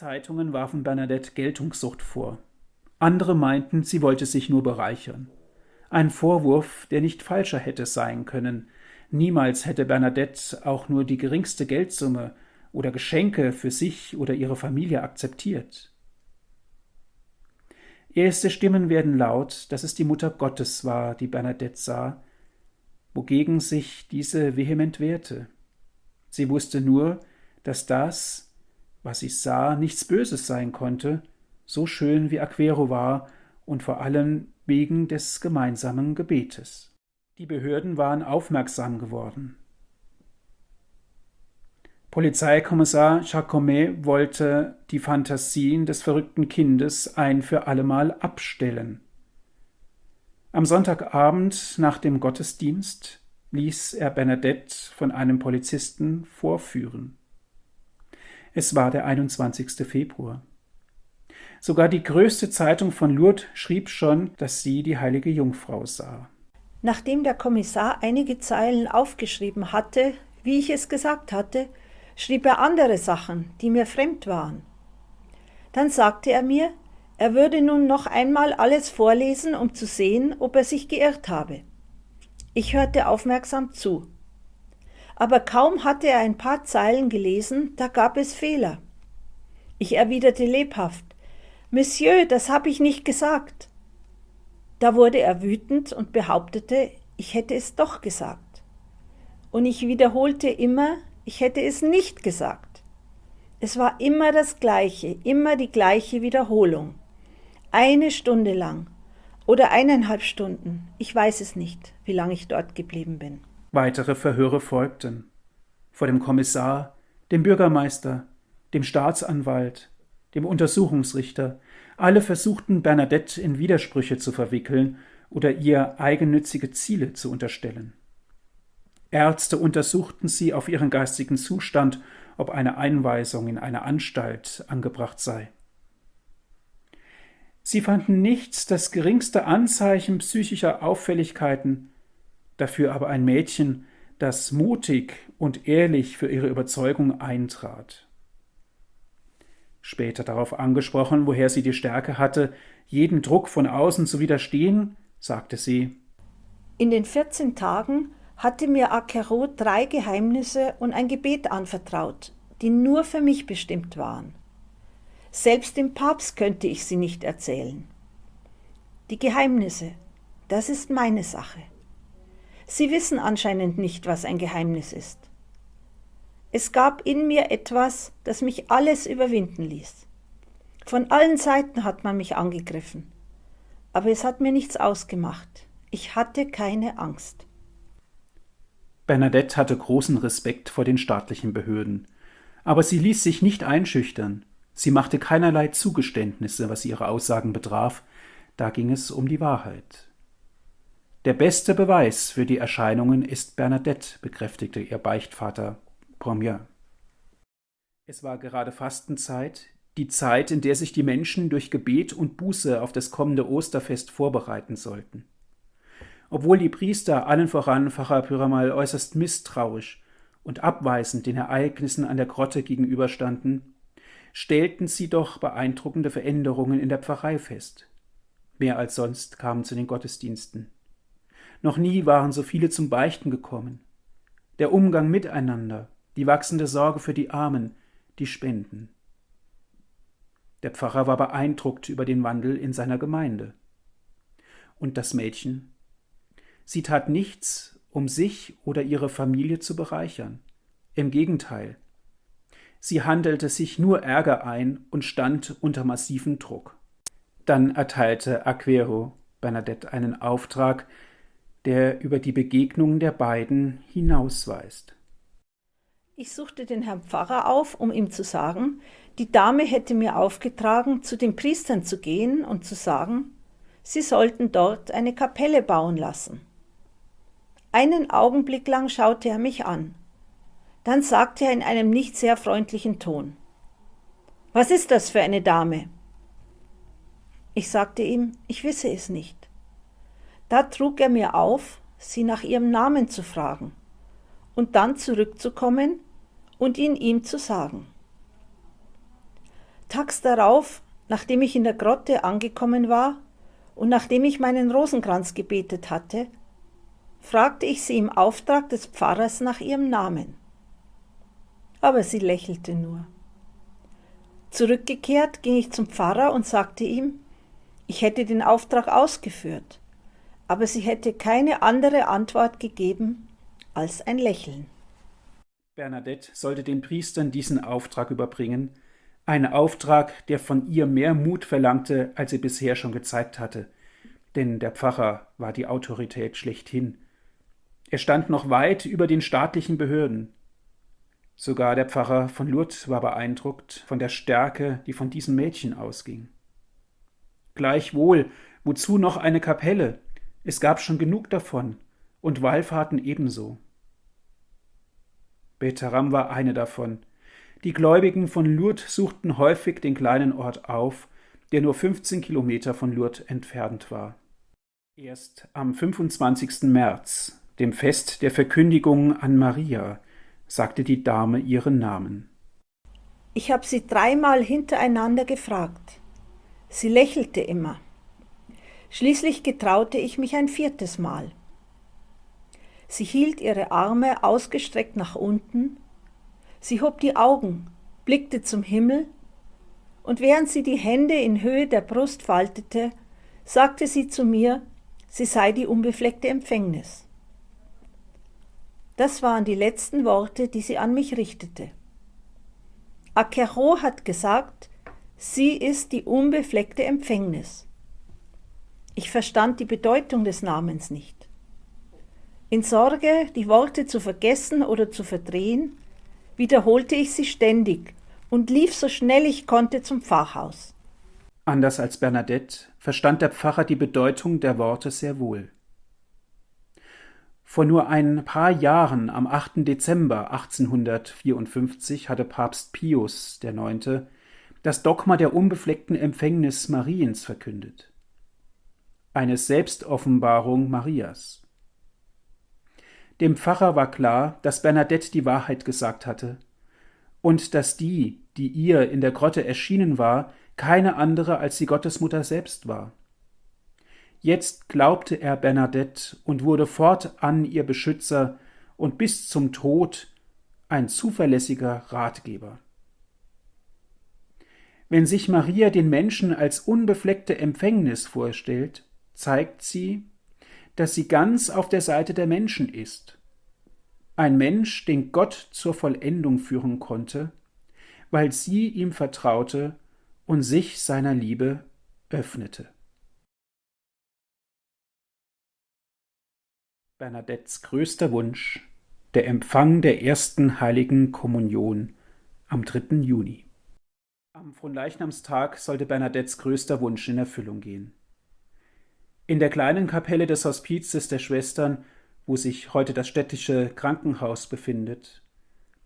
Zeitungen warfen Bernadette Geltungssucht vor. Andere meinten, sie wollte sich nur bereichern. Ein Vorwurf, der nicht falscher hätte sein können. Niemals hätte Bernadette auch nur die geringste Geldsumme oder Geschenke für sich oder ihre Familie akzeptiert. Erste Stimmen werden laut, dass es die Mutter Gottes war, die Bernadette sah, wogegen sich diese vehement wehrte. Sie wusste nur, dass das, was sie sah, nichts Böses sein konnte, so schön wie Aquero war und vor allem wegen des gemeinsamen Gebetes. Die Behörden waren aufmerksam geworden. Polizeikommissar Jacomet wollte die Fantasien des verrückten Kindes ein für allemal abstellen. Am Sonntagabend nach dem Gottesdienst ließ er Bernadette von einem Polizisten vorführen. Es war der 21. Februar. Sogar die größte Zeitung von Lourdes schrieb schon, dass sie die heilige Jungfrau sah. Nachdem der Kommissar einige Zeilen aufgeschrieben hatte, wie ich es gesagt hatte, schrieb er andere Sachen, die mir fremd waren. Dann sagte er mir, er würde nun noch einmal alles vorlesen, um zu sehen, ob er sich geirrt habe. Ich hörte aufmerksam zu. Aber kaum hatte er ein paar Zeilen gelesen, da gab es Fehler. Ich erwiderte lebhaft, Monsieur, das habe ich nicht gesagt. Da wurde er wütend und behauptete, ich hätte es doch gesagt. Und ich wiederholte immer, ich hätte es nicht gesagt. Es war immer das Gleiche, immer die gleiche Wiederholung. Eine Stunde lang oder eineinhalb Stunden. Ich weiß es nicht, wie lange ich dort geblieben bin. Weitere Verhöre folgten. Vor dem Kommissar, dem Bürgermeister, dem Staatsanwalt, dem Untersuchungsrichter. Alle versuchten Bernadette in Widersprüche zu verwickeln oder ihr eigennützige Ziele zu unterstellen. Ärzte untersuchten sie auf ihren geistigen Zustand, ob eine Einweisung in eine Anstalt angebracht sei. Sie fanden nichts das geringste Anzeichen psychischer Auffälligkeiten, dafür aber ein Mädchen, das mutig und ehrlich für ihre Überzeugung eintrat. Später darauf angesprochen, woher sie die Stärke hatte, jedem Druck von außen zu widerstehen, sagte sie In den 14 Tagen hatte mir Akero drei Geheimnisse und ein Gebet anvertraut, die nur für mich bestimmt waren. Selbst dem Papst könnte ich sie nicht erzählen. Die Geheimnisse, das ist meine Sache. Sie wissen anscheinend nicht, was ein Geheimnis ist. Es gab in mir etwas, das mich alles überwinden ließ. Von allen Seiten hat man mich angegriffen, aber es hat mir nichts ausgemacht. Ich hatte keine Angst. Bernadette hatte großen Respekt vor den staatlichen Behörden, aber sie ließ sich nicht einschüchtern. Sie machte keinerlei Zugeständnisse, was ihre Aussagen betraf, da ging es um die Wahrheit. Der beste Beweis für die Erscheinungen ist Bernadette, bekräftigte ihr Beichtvater Pomier. Es war gerade Fastenzeit, die Zeit, in der sich die Menschen durch Gebet und Buße auf das kommende Osterfest vorbereiten sollten. Obwohl die Priester, allen voran Pfarrer Pyramal, äußerst misstrauisch und abweisend den Ereignissen an der Grotte gegenüberstanden, stellten sie doch beeindruckende Veränderungen in der Pfarrei fest. Mehr als sonst kamen zu den Gottesdiensten. Noch nie waren so viele zum Beichten gekommen. Der Umgang miteinander, die wachsende Sorge für die Armen, die Spenden. Der Pfarrer war beeindruckt über den Wandel in seiner Gemeinde. Und das Mädchen Sie tat nichts, um sich oder ihre Familie zu bereichern. Im Gegenteil. Sie handelte sich nur Ärger ein und stand unter massivem Druck. Dann erteilte Aquero Bernadette einen Auftrag, der über die Begegnung der beiden hinausweist. Ich suchte den Herrn Pfarrer auf, um ihm zu sagen, die Dame hätte mir aufgetragen, zu den Priestern zu gehen und zu sagen, sie sollten dort eine Kapelle bauen lassen. Einen Augenblick lang schaute er mich an. Dann sagte er in einem nicht sehr freundlichen Ton Was ist das für eine Dame? Ich sagte ihm, ich wisse es nicht. Da trug er mir auf, sie nach ihrem Namen zu fragen und dann zurückzukommen und ihn ihm zu sagen. Tags darauf, nachdem ich in der Grotte angekommen war und nachdem ich meinen Rosenkranz gebetet hatte, fragte ich sie im Auftrag des Pfarrers nach ihrem Namen. Aber sie lächelte nur. Zurückgekehrt ging ich zum Pfarrer und sagte ihm, ich hätte den Auftrag ausgeführt, aber sie hätte keine andere Antwort gegeben als ein Lächeln. Bernadette sollte den Priestern diesen Auftrag überbringen, ein Auftrag, der von ihr mehr Mut verlangte, als sie bisher schon gezeigt hatte, denn der Pfarrer war die Autorität schlechthin. Er stand noch weit über den staatlichen Behörden. Sogar der Pfarrer von Lourdes war beeindruckt von der Stärke, die von diesem Mädchen ausging. Gleichwohl, wozu noch eine Kapelle? Es gab schon genug davon, und Wallfahrten ebenso. Betaram war eine davon. Die Gläubigen von Lourdes suchten häufig den kleinen Ort auf, der nur 15 Kilometer von Lourdes entfernt war. Erst am 25. März, dem Fest der Verkündigung an Maria, sagte die Dame ihren Namen. Ich habe sie dreimal hintereinander gefragt. Sie lächelte immer. Schließlich getraute ich mich ein viertes Mal. Sie hielt ihre Arme ausgestreckt nach unten, sie hob die Augen, blickte zum Himmel, und während sie die Hände in Höhe der Brust faltete, sagte sie zu mir, sie sei die unbefleckte Empfängnis. Das waren die letzten Worte, die sie an mich richtete. Akero hat gesagt, sie ist die unbefleckte Empfängnis. Ich verstand die Bedeutung des Namens nicht. In Sorge, die Worte zu vergessen oder zu verdrehen, wiederholte ich sie ständig und lief so schnell ich konnte zum Pfarrhaus. Anders als Bernadette verstand der Pfarrer die Bedeutung der Worte sehr wohl. Vor nur ein paar Jahren, am 8. Dezember 1854, hatte Papst Pius IX. das Dogma der unbefleckten Empfängnis Mariens verkündet. Eine Selbstoffenbarung Marias. Dem Pfarrer war klar, dass Bernadette die Wahrheit gesagt hatte und dass die, die ihr in der Grotte erschienen war, keine andere als die Gottesmutter selbst war. Jetzt glaubte er Bernadette und wurde fortan ihr Beschützer und bis zum Tod ein zuverlässiger Ratgeber. Wenn sich Maria den Menschen als unbefleckte Empfängnis vorstellt, zeigt sie, dass sie ganz auf der Seite der Menschen ist. Ein Mensch, den Gott zur Vollendung führen konnte, weil sie ihm vertraute und sich seiner Liebe öffnete. Bernadettes größter Wunsch, der Empfang der ersten heiligen Kommunion am 3. Juni. Am Fronleichnamstag sollte Bernadettes größter Wunsch in Erfüllung gehen. In der kleinen Kapelle des Hospizes der Schwestern, wo sich heute das städtische Krankenhaus befindet,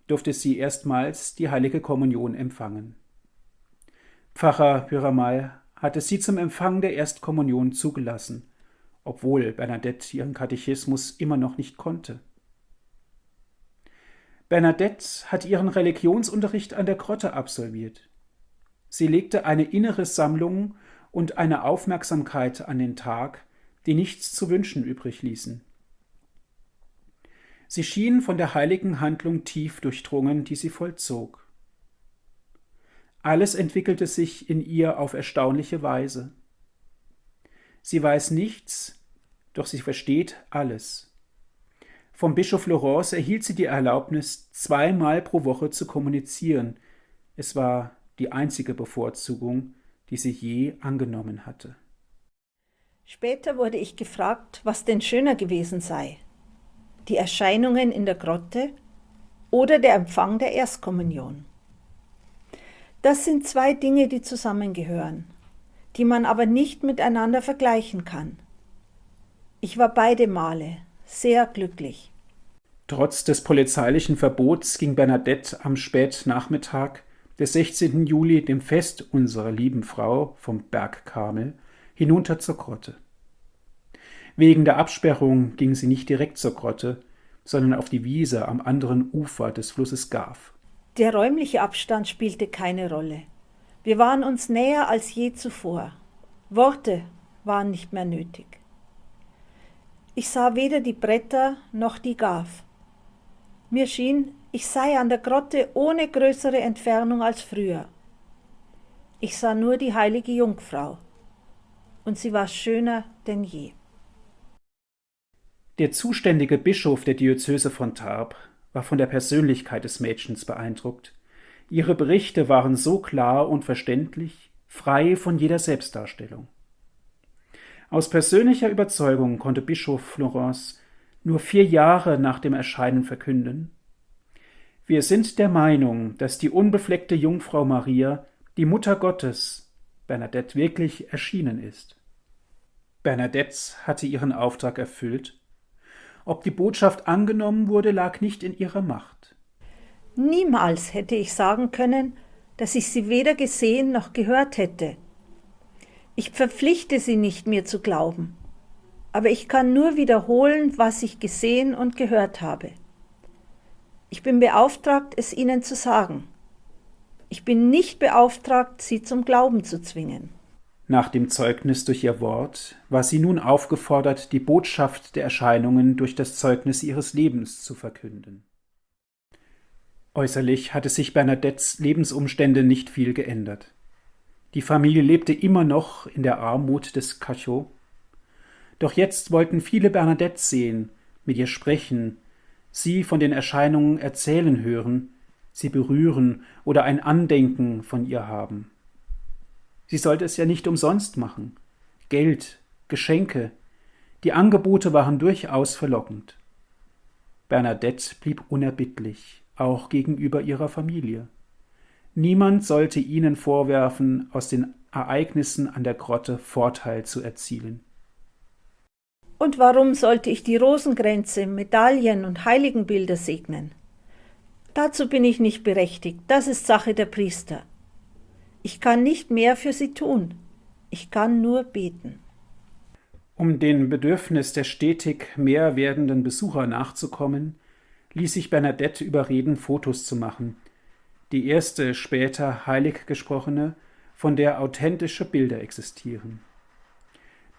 durfte sie erstmals die heilige Kommunion empfangen. Pfarrer Pyramal hatte sie zum Empfang der Erstkommunion zugelassen, obwohl Bernadette ihren Katechismus immer noch nicht konnte. Bernadette hat ihren Religionsunterricht an der Grotte absolviert. Sie legte eine innere Sammlung und eine Aufmerksamkeit an den Tag, die nichts zu wünschen übrig ließen. Sie schien von der heiligen Handlung tief durchdrungen, die sie vollzog. Alles entwickelte sich in ihr auf erstaunliche Weise. Sie weiß nichts, doch sie versteht alles. Vom Bischof Laurence erhielt sie die Erlaubnis, zweimal pro Woche zu kommunizieren. Es war die einzige Bevorzugung, die sie je angenommen hatte. Später wurde ich gefragt, was denn schöner gewesen sei, die Erscheinungen in der Grotte oder der Empfang der Erstkommunion. Das sind zwei Dinge, die zusammengehören, die man aber nicht miteinander vergleichen kann. Ich war beide Male sehr glücklich. Trotz des polizeilichen Verbots ging Bernadette am Spätnachmittag des 16. Juli dem Fest unserer lieben Frau vom Berg Karmel hinunter zur Grotte. Wegen der Absperrung ging sie nicht direkt zur Grotte, sondern auf die Wiese am anderen Ufer des Flusses Gaf. Der räumliche Abstand spielte keine Rolle. Wir waren uns näher als je zuvor. Worte waren nicht mehr nötig. Ich sah weder die Bretter noch die Gav. Mir schien, ich sei an der Grotte ohne größere Entfernung als früher. Ich sah nur die heilige Jungfrau, und sie war schöner denn je. Der zuständige Bischof der Diözese von Tarbes war von der Persönlichkeit des Mädchens beeindruckt. Ihre Berichte waren so klar und verständlich, frei von jeder Selbstdarstellung. Aus persönlicher Überzeugung konnte Bischof Florence nur vier Jahre nach dem Erscheinen verkünden Wir sind der Meinung, dass die unbefleckte Jungfrau Maria, die Mutter Gottes, Bernadette wirklich erschienen ist. Bernadette hatte ihren Auftrag erfüllt ob die Botschaft angenommen wurde, lag nicht in ihrer Macht. Niemals hätte ich sagen können, dass ich sie weder gesehen noch gehört hätte. Ich verpflichte sie nicht, mir zu glauben, aber ich kann nur wiederholen, was ich gesehen und gehört habe. Ich bin beauftragt, es ihnen zu sagen. Ich bin nicht beauftragt, sie zum Glauben zu zwingen. Nach dem Zeugnis durch ihr Wort war sie nun aufgefordert, die Botschaft der Erscheinungen durch das Zeugnis ihres Lebens zu verkünden. Äußerlich hatte sich Bernadettes Lebensumstände nicht viel geändert. Die Familie lebte immer noch in der Armut des Cachot. Doch jetzt wollten viele Bernadette sehen, mit ihr sprechen, sie von den Erscheinungen erzählen hören, sie berühren oder ein Andenken von ihr haben. Sie sollte es ja nicht umsonst machen. Geld, Geschenke, die Angebote waren durchaus verlockend. Bernadette blieb unerbittlich, auch gegenüber ihrer Familie. Niemand sollte ihnen vorwerfen, aus den Ereignissen an der Grotte Vorteil zu erzielen. Und warum sollte ich die Rosenkränze, Medaillen und Heiligenbilder segnen? Dazu bin ich nicht berechtigt, das ist Sache der Priester. Ich kann nicht mehr für sie tun. Ich kann nur beten. Um dem Bedürfnis der stetig mehr werdenden Besucher nachzukommen, ließ sich Bernadette überreden, Fotos zu machen. Die erste später heilig gesprochene, von der authentische Bilder existieren.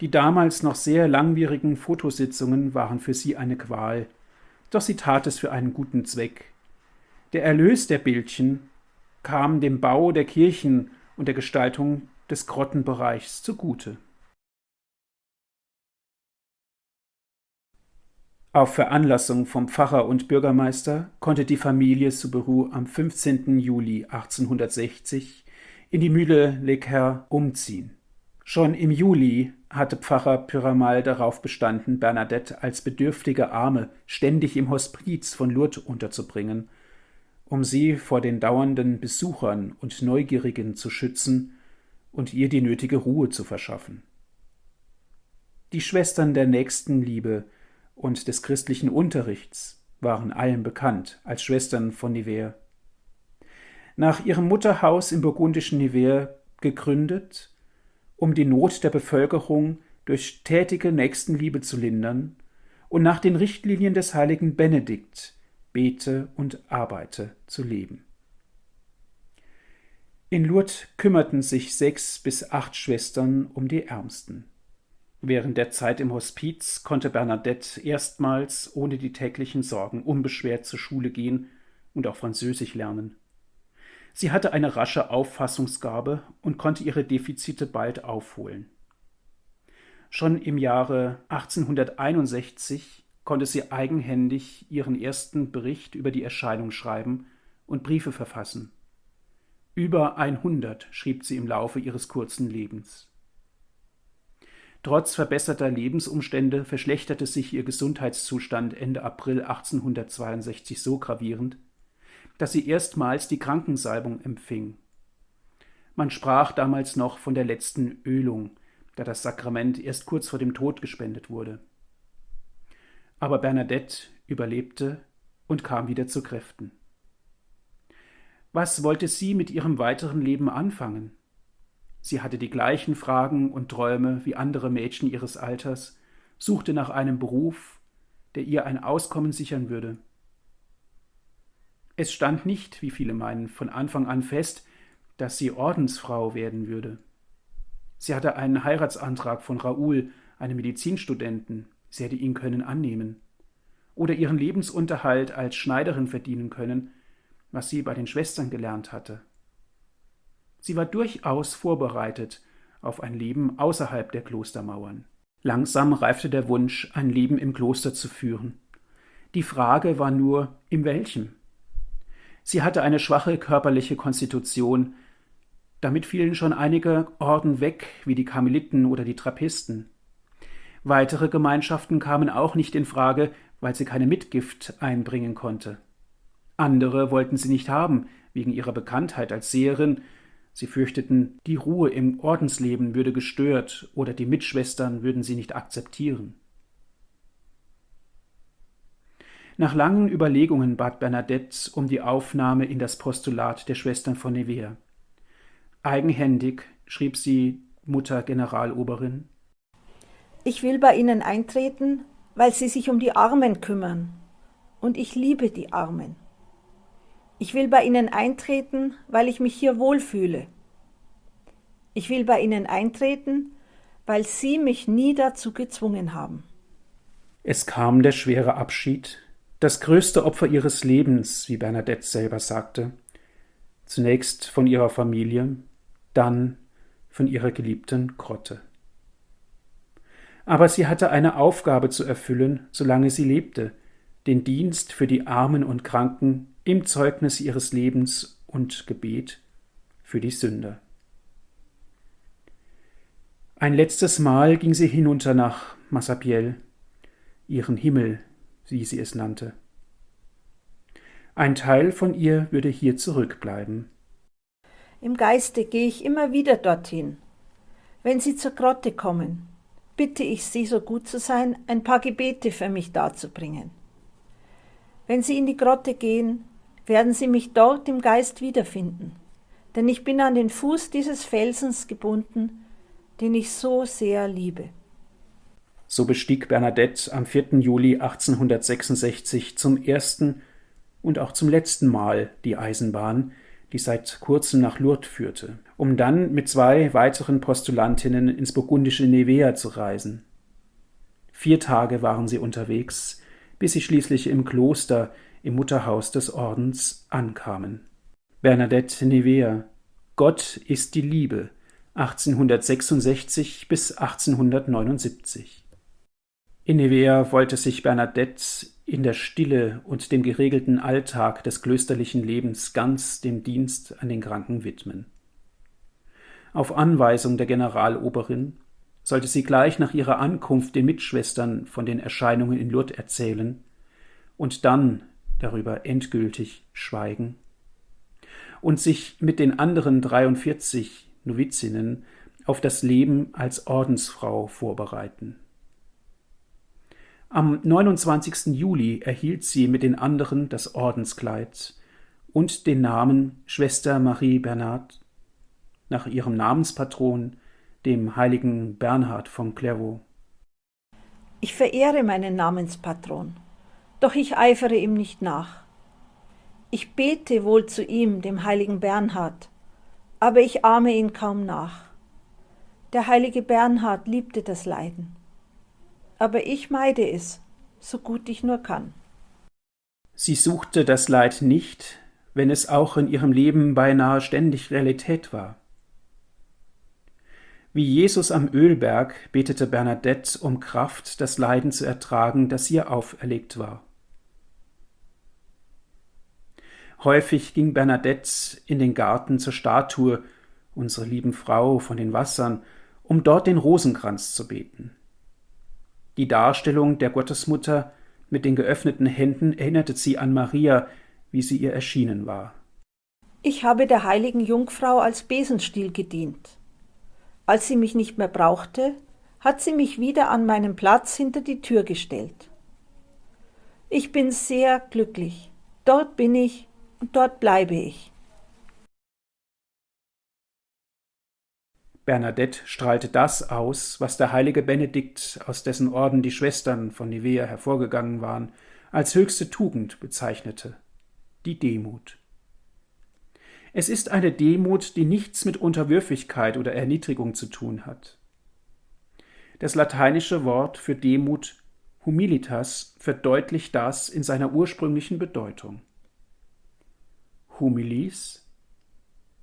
Die damals noch sehr langwierigen Fotositzungen waren für sie eine Qual, doch sie tat es für einen guten Zweck. Der Erlös der Bildchen kam dem Bau der Kirchen und der Gestaltung des Grottenbereichs zugute. Auf Veranlassung vom Pfarrer und Bürgermeister konnte die Familie Suberu am 15. Juli 1860 in die Mühle Lecker umziehen. Schon im Juli hatte Pfarrer Pyramal darauf bestanden, Bernadette als bedürftige Arme ständig im Hospiz von Lourdes unterzubringen um sie vor den dauernden Besuchern und Neugierigen zu schützen und ihr die nötige Ruhe zu verschaffen. Die Schwestern der Nächstenliebe und des christlichen Unterrichts waren allen bekannt als Schwestern von Nivelles. Nach ihrem Mutterhaus im burgundischen Nivelles gegründet, um die Not der Bevölkerung durch tätige Nächstenliebe zu lindern und nach den Richtlinien des heiligen Benedikt bete und arbeite zu leben. In Lourdes kümmerten sich sechs bis acht Schwestern um die Ärmsten. Während der Zeit im Hospiz konnte Bernadette erstmals ohne die täglichen Sorgen unbeschwert zur Schule gehen und auch Französisch lernen. Sie hatte eine rasche Auffassungsgabe und konnte ihre Defizite bald aufholen. Schon im Jahre 1861 konnte sie eigenhändig ihren ersten Bericht über die Erscheinung schreiben und Briefe verfassen. Über 100 schrieb sie im Laufe ihres kurzen Lebens. Trotz verbesserter Lebensumstände verschlechterte sich ihr Gesundheitszustand Ende April 1862 so gravierend, dass sie erstmals die Krankensalbung empfing. Man sprach damals noch von der letzten Ölung, da das Sakrament erst kurz vor dem Tod gespendet wurde. Aber Bernadette überlebte und kam wieder zu Kräften. Was wollte sie mit ihrem weiteren Leben anfangen? Sie hatte die gleichen Fragen und Träume wie andere Mädchen ihres Alters, suchte nach einem Beruf, der ihr ein Auskommen sichern würde. Es stand nicht, wie viele meinen, von Anfang an fest, dass sie Ordensfrau werden würde. Sie hatte einen Heiratsantrag von Raoul, einem Medizinstudenten, sie hätte ihn können annehmen. Oder ihren Lebensunterhalt als Schneiderin verdienen können, was sie bei den Schwestern gelernt hatte. Sie war durchaus vorbereitet auf ein Leben außerhalb der Klostermauern. Langsam reifte der Wunsch, ein Leben im Kloster zu führen. Die Frage war nur, in welchem? Sie hatte eine schwache körperliche Konstitution, damit fielen schon einige Orden weg, wie die Karmeliten oder die Trappisten. Weitere Gemeinschaften kamen auch nicht in Frage, weil sie keine Mitgift einbringen konnte. Andere wollten sie nicht haben, wegen ihrer Bekanntheit als Seherin, sie fürchteten, die Ruhe im Ordensleben würde gestört oder die Mitschwestern würden sie nicht akzeptieren. Nach langen Überlegungen bat Bernadette um die Aufnahme in das Postulat der Schwestern von Nevers. Eigenhändig schrieb sie Mutter Generaloberin Ich will bei Ihnen eintreten, weil Sie sich um die Armen kümmern, und ich liebe die Armen. Ich will bei Ihnen eintreten, weil ich mich hier wohlfühle. Ich will bei Ihnen eintreten, weil Sie mich nie dazu gezwungen haben. Es kam der schwere Abschied, das größte Opfer ihres Lebens, wie Bernadette selber sagte. Zunächst von ihrer Familie, dann von ihrer geliebten Grotte. Aber sie hatte eine Aufgabe zu erfüllen, solange sie lebte, den Dienst für die Armen und Kranken im Zeugnis ihres Lebens und Gebet für die Sünder. Ein letztes Mal ging sie hinunter nach Massabielle, ihren Himmel, wie sie es nannte. Ein Teil von ihr würde hier zurückbleiben. Im Geiste gehe ich immer wieder dorthin. Wenn Sie zur Grotte kommen, bitte ich Sie, so gut zu sein, ein paar Gebete für mich darzubringen. Wenn Sie in die Grotte gehen, werden Sie mich dort im Geist wiederfinden, denn ich bin an den Fuß dieses Felsens gebunden, den ich so sehr liebe. So bestieg Bernadette am 4. Juli 1866 zum ersten und auch zum letzten Mal die Eisenbahn, die seit kurzem nach Lourdes führte, um dann mit zwei weiteren Postulantinnen ins burgundische Nevea zu reisen. Vier Tage waren sie unterwegs, bis sie schließlich im Kloster im Mutterhaus des Ordens ankamen. Bernadette Nevea Gott ist die Liebe 1866 bis 1879 in Nevea wollte sich Bernadette in der Stille und dem geregelten Alltag des klösterlichen Lebens ganz dem Dienst an den Kranken widmen. Auf Anweisung der Generaloberin sollte sie gleich nach ihrer Ankunft den Mitschwestern von den Erscheinungen in Lourdes erzählen und dann darüber endgültig schweigen und sich mit den anderen 43 Novizinnen auf das Leben als Ordensfrau vorbereiten. Am 29. Juli erhielt sie mit den anderen das Ordenskleid und den Namen Schwester Marie Bernard nach ihrem Namenspatron, dem heiligen Bernhard von Clairvaux. Ich verehre meinen Namenspatron, doch ich eifere ihm nicht nach. Ich bete wohl zu ihm, dem heiligen Bernhard, aber ich ahme ihn kaum nach. Der heilige Bernhard liebte das Leiden aber ich meide es, so gut ich nur kann. Sie suchte das Leid nicht, wenn es auch in ihrem Leben beinahe ständig Realität war. Wie Jesus am Ölberg betete Bernadette um Kraft, das Leiden zu ertragen, das ihr auferlegt war. Häufig ging Bernadette in den Garten zur Statue, unsere lieben Frau von den Wassern, um dort den Rosenkranz zu beten. Die Darstellung der Gottesmutter mit den geöffneten Händen erinnerte sie an Maria, wie sie ihr erschienen war. Ich habe der heiligen Jungfrau als Besenstiel gedient. Als sie mich nicht mehr brauchte, hat sie mich wieder an meinen Platz hinter die Tür gestellt. Ich bin sehr glücklich. Dort bin ich und dort bleibe ich. Bernadette strahlte das aus, was der heilige Benedikt, aus dessen Orden die Schwestern von Nivea hervorgegangen waren, als höchste Tugend bezeichnete, die Demut. Es ist eine Demut, die nichts mit Unterwürfigkeit oder Erniedrigung zu tun hat. Das lateinische Wort für Demut humilitas verdeutlicht das in seiner ursprünglichen Bedeutung. Humilis,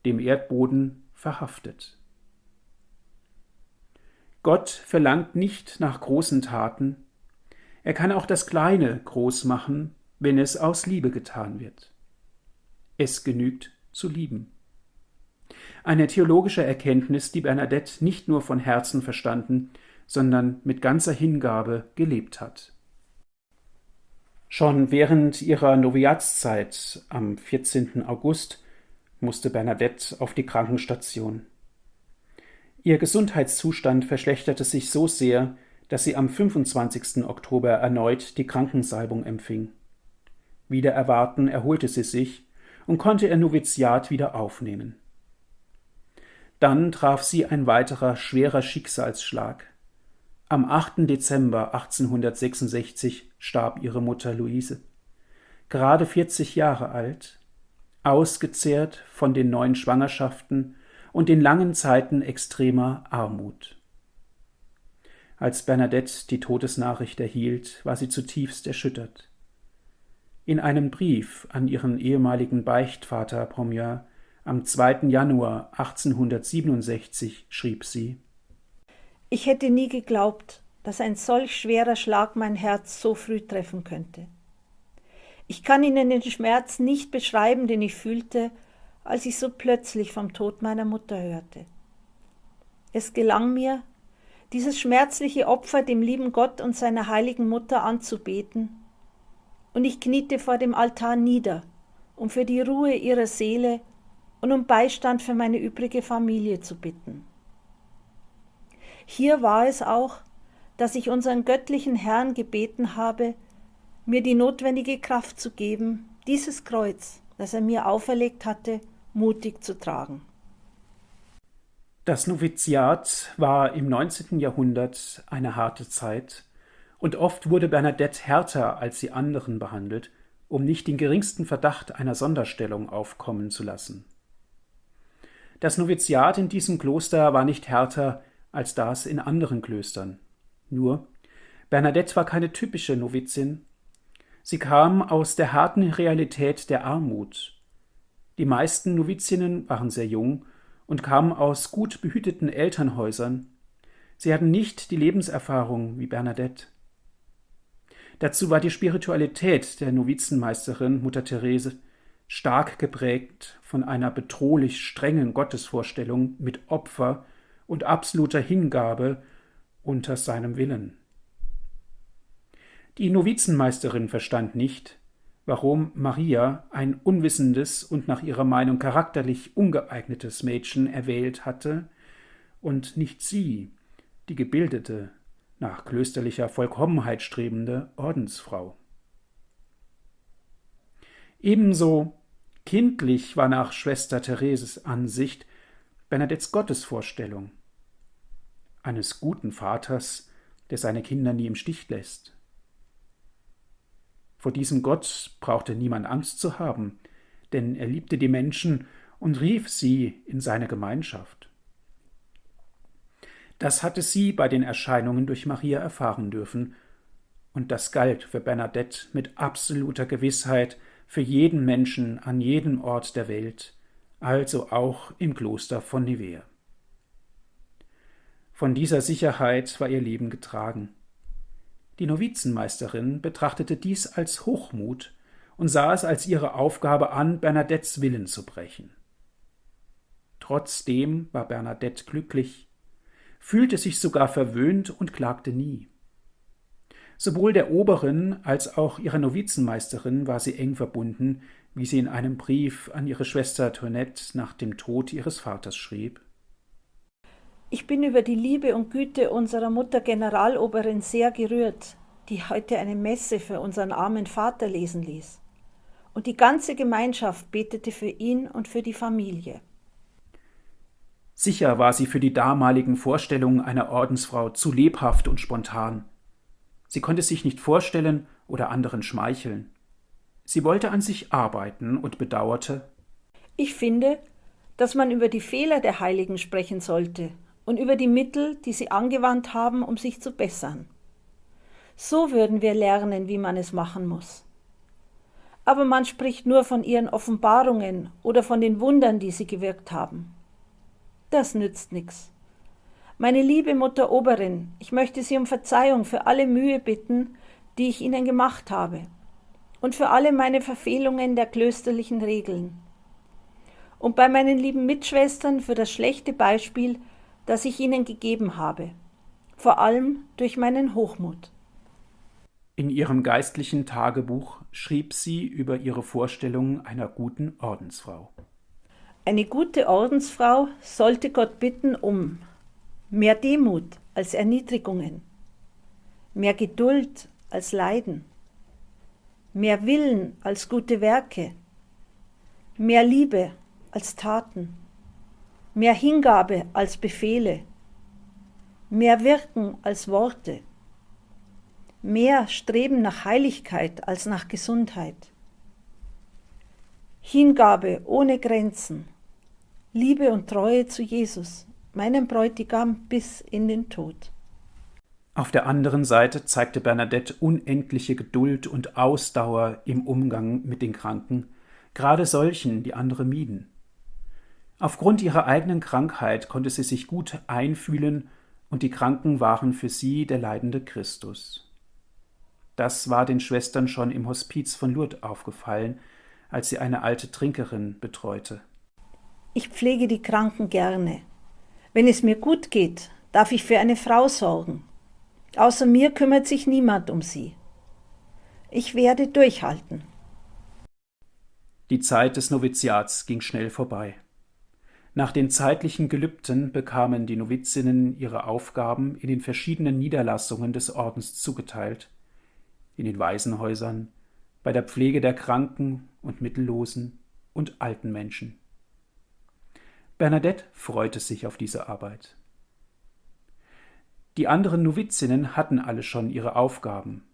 dem Erdboden verhaftet. Gott verlangt nicht nach großen Taten, er kann auch das Kleine groß machen, wenn es aus Liebe getan wird. Es genügt zu lieben. Eine theologische Erkenntnis, die Bernadette nicht nur von Herzen verstanden, sondern mit ganzer Hingabe gelebt hat. Schon während ihrer Noviatszeit am 14. August musste Bernadette auf die Krankenstation. Ihr Gesundheitszustand verschlechterte sich so sehr, dass sie am 25. Oktober erneut die Krankensalbung empfing. Wider Erwarten erholte sie sich und konnte ihr Noviziat wieder aufnehmen. Dann traf sie ein weiterer schwerer Schicksalsschlag. Am 8. Dezember 1866 starb ihre Mutter Luise, gerade 40 Jahre alt, ausgezehrt von den neun Schwangerschaften und den langen Zeiten extremer Armut. Als Bernadette die Todesnachricht erhielt, war sie zutiefst erschüttert. In einem Brief an ihren ehemaligen Beichtvater Pomier am 2. Januar 1867 schrieb sie Ich hätte nie geglaubt, dass ein solch schwerer Schlag mein Herz so früh treffen könnte. Ich kann Ihnen den Schmerz nicht beschreiben, den ich fühlte, als ich so plötzlich vom Tod meiner Mutter hörte. Es gelang mir, dieses schmerzliche Opfer dem lieben Gott und seiner heiligen Mutter anzubeten, und ich kniete vor dem Altar nieder, um für die Ruhe ihrer Seele und um Beistand für meine übrige Familie zu bitten. Hier war es auch, dass ich unseren göttlichen Herrn gebeten habe, mir die notwendige Kraft zu geben, dieses Kreuz, das er mir auferlegt hatte, mutig zu tragen. Das Noviziat war im 19. Jahrhundert eine harte Zeit, und oft wurde Bernadette härter als die anderen behandelt, um nicht den geringsten Verdacht einer Sonderstellung aufkommen zu lassen. Das Noviziat in diesem Kloster war nicht härter als das in anderen Klöstern. Nur, Bernadette war keine typische Novizin. Sie kam aus der harten Realität der Armut. Die meisten Novizinnen waren sehr jung und kamen aus gut behüteten Elternhäusern. Sie hatten nicht die Lebenserfahrung wie Bernadette. Dazu war die Spiritualität der Novizenmeisterin Mutter Therese stark geprägt von einer bedrohlich strengen Gottesvorstellung mit Opfer und absoluter Hingabe unter seinem Willen. Die Novizenmeisterin verstand nicht, warum Maria ein unwissendes und nach ihrer Meinung charakterlich ungeeignetes Mädchen erwählt hatte und nicht sie, die gebildete, nach klösterlicher Vollkommenheit strebende Ordensfrau. Ebenso kindlich war nach Schwester Thereses Ansicht Bernadettes Gottesvorstellung eines guten Vaters, der seine Kinder nie im Stich lässt, vor diesem Gott brauchte niemand Angst zu haben, denn er liebte die Menschen und rief sie in seine Gemeinschaft. Das hatte sie bei den Erscheinungen durch Maria erfahren dürfen, und das galt für Bernadette mit absoluter Gewissheit für jeden Menschen an jedem Ort der Welt, also auch im Kloster von Nivea. Von dieser Sicherheit war ihr Leben getragen. Die Novizenmeisterin betrachtete dies als Hochmut und sah es als ihre Aufgabe an, Bernadettes Willen zu brechen. Trotzdem war Bernadette glücklich, fühlte sich sogar verwöhnt und klagte nie. Sowohl der Oberin als auch ihrer Novizenmeisterin war sie eng verbunden, wie sie in einem Brief an ihre Schwester Toinette nach dem Tod ihres Vaters schrieb. Ich bin über die Liebe und Güte unserer Mutter Generaloberin sehr gerührt, die heute eine Messe für unseren armen Vater lesen ließ. Und die ganze Gemeinschaft betete für ihn und für die Familie. Sicher war sie für die damaligen Vorstellungen einer Ordensfrau zu lebhaft und spontan. Sie konnte sich nicht vorstellen oder anderen schmeicheln. Sie wollte an sich arbeiten und bedauerte, Ich finde, dass man über die Fehler der Heiligen sprechen sollte und über die Mittel, die sie angewandt haben, um sich zu bessern. So würden wir lernen, wie man es machen muss. Aber man spricht nur von ihren Offenbarungen oder von den Wundern, die sie gewirkt haben. Das nützt nichts. Meine liebe Mutter Oberin, ich möchte Sie um Verzeihung für alle Mühe bitten, die ich Ihnen gemacht habe, und für alle meine Verfehlungen der klösterlichen Regeln. Und bei meinen lieben Mitschwestern für das schlechte Beispiel, das ich ihnen gegeben habe, vor allem durch meinen Hochmut. In ihrem geistlichen Tagebuch schrieb sie über ihre Vorstellung einer guten Ordensfrau. Eine gute Ordensfrau sollte Gott bitten um mehr Demut als Erniedrigungen, mehr Geduld als Leiden, mehr Willen als gute Werke, mehr Liebe als Taten, mehr Hingabe als Befehle, mehr Wirken als Worte, mehr Streben nach Heiligkeit als nach Gesundheit, Hingabe ohne Grenzen, Liebe und Treue zu Jesus, meinem Bräutigam bis in den Tod. Auf der anderen Seite zeigte Bernadette unendliche Geduld und Ausdauer im Umgang mit den Kranken, gerade solchen, die andere mieden. Aufgrund ihrer eigenen Krankheit konnte sie sich gut einfühlen, und die Kranken waren für sie der leidende Christus. Das war den Schwestern schon im Hospiz von Lourdes aufgefallen, als sie eine alte Trinkerin betreute. Ich pflege die Kranken gerne. Wenn es mir gut geht, darf ich für eine Frau sorgen. Außer mir kümmert sich niemand um sie. Ich werde durchhalten. Die Zeit des Noviziats ging schnell vorbei. Nach den zeitlichen Gelübden bekamen die Novizinnen ihre Aufgaben in den verschiedenen Niederlassungen des Ordens zugeteilt, in den Waisenhäusern, bei der Pflege der Kranken und Mittellosen und alten Menschen. Bernadette freute sich auf diese Arbeit. Die anderen Novizinnen hatten alle schon ihre Aufgaben.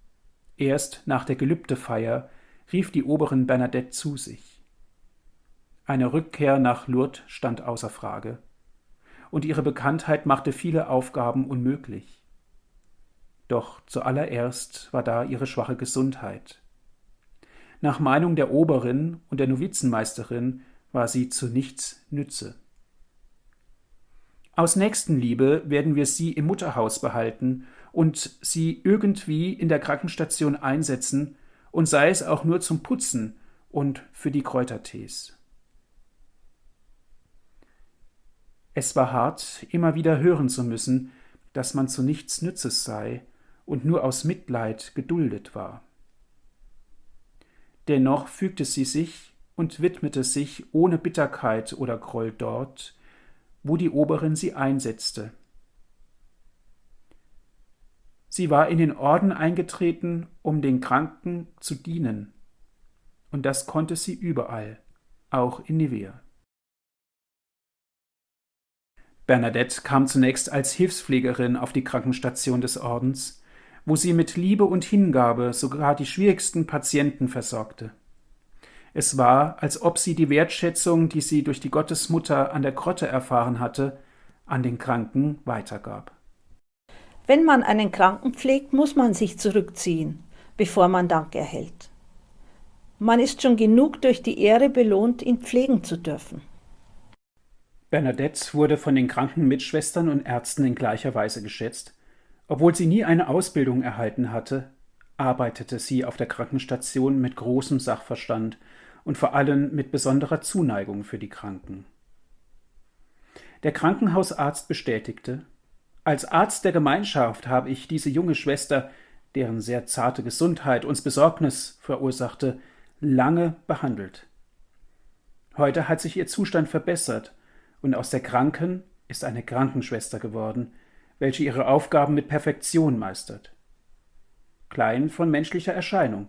Erst nach der Gelübdefeier rief die Oberin Bernadette zu sich. Eine Rückkehr nach Lourdes stand außer Frage, und ihre Bekanntheit machte viele Aufgaben unmöglich. Doch zuallererst war da ihre schwache Gesundheit. Nach Meinung der Oberin und der Novizenmeisterin war sie zu nichts Nütze. Aus Nächstenliebe werden wir sie im Mutterhaus behalten und sie irgendwie in der Krankenstation einsetzen, und sei es auch nur zum Putzen und für die Kräutertees. Es war hart, immer wieder hören zu müssen, dass man zu nichts Nützes sei und nur aus Mitleid geduldet war. Dennoch fügte sie sich und widmete sich ohne Bitterkeit oder Groll dort, wo die Oberin sie einsetzte. Sie war in den Orden eingetreten, um den Kranken zu dienen, und das konnte sie überall, auch in Nivea. Bernadette kam zunächst als Hilfspflegerin auf die Krankenstation des Ordens, wo sie mit Liebe und Hingabe sogar die schwierigsten Patienten versorgte. Es war, als ob sie die Wertschätzung, die sie durch die Gottesmutter an der Grotte erfahren hatte, an den Kranken weitergab. Wenn man einen Kranken pflegt, muss man sich zurückziehen, bevor man Dank erhält. Man ist schon genug durch die Ehre belohnt, ihn pflegen zu dürfen. Bernadette wurde von den kranken Mitschwestern und Ärzten in gleicher Weise geschätzt. Obwohl sie nie eine Ausbildung erhalten hatte, arbeitete sie auf der Krankenstation mit großem Sachverstand und vor allem mit besonderer Zuneigung für die Kranken. Der Krankenhausarzt bestätigte, als Arzt der Gemeinschaft habe ich diese junge Schwester, deren sehr zarte Gesundheit uns Besorgnis verursachte, lange behandelt. Heute hat sich ihr Zustand verbessert und aus der Kranken ist eine Krankenschwester geworden, welche ihre Aufgaben mit Perfektion meistert. Klein von menschlicher Erscheinung.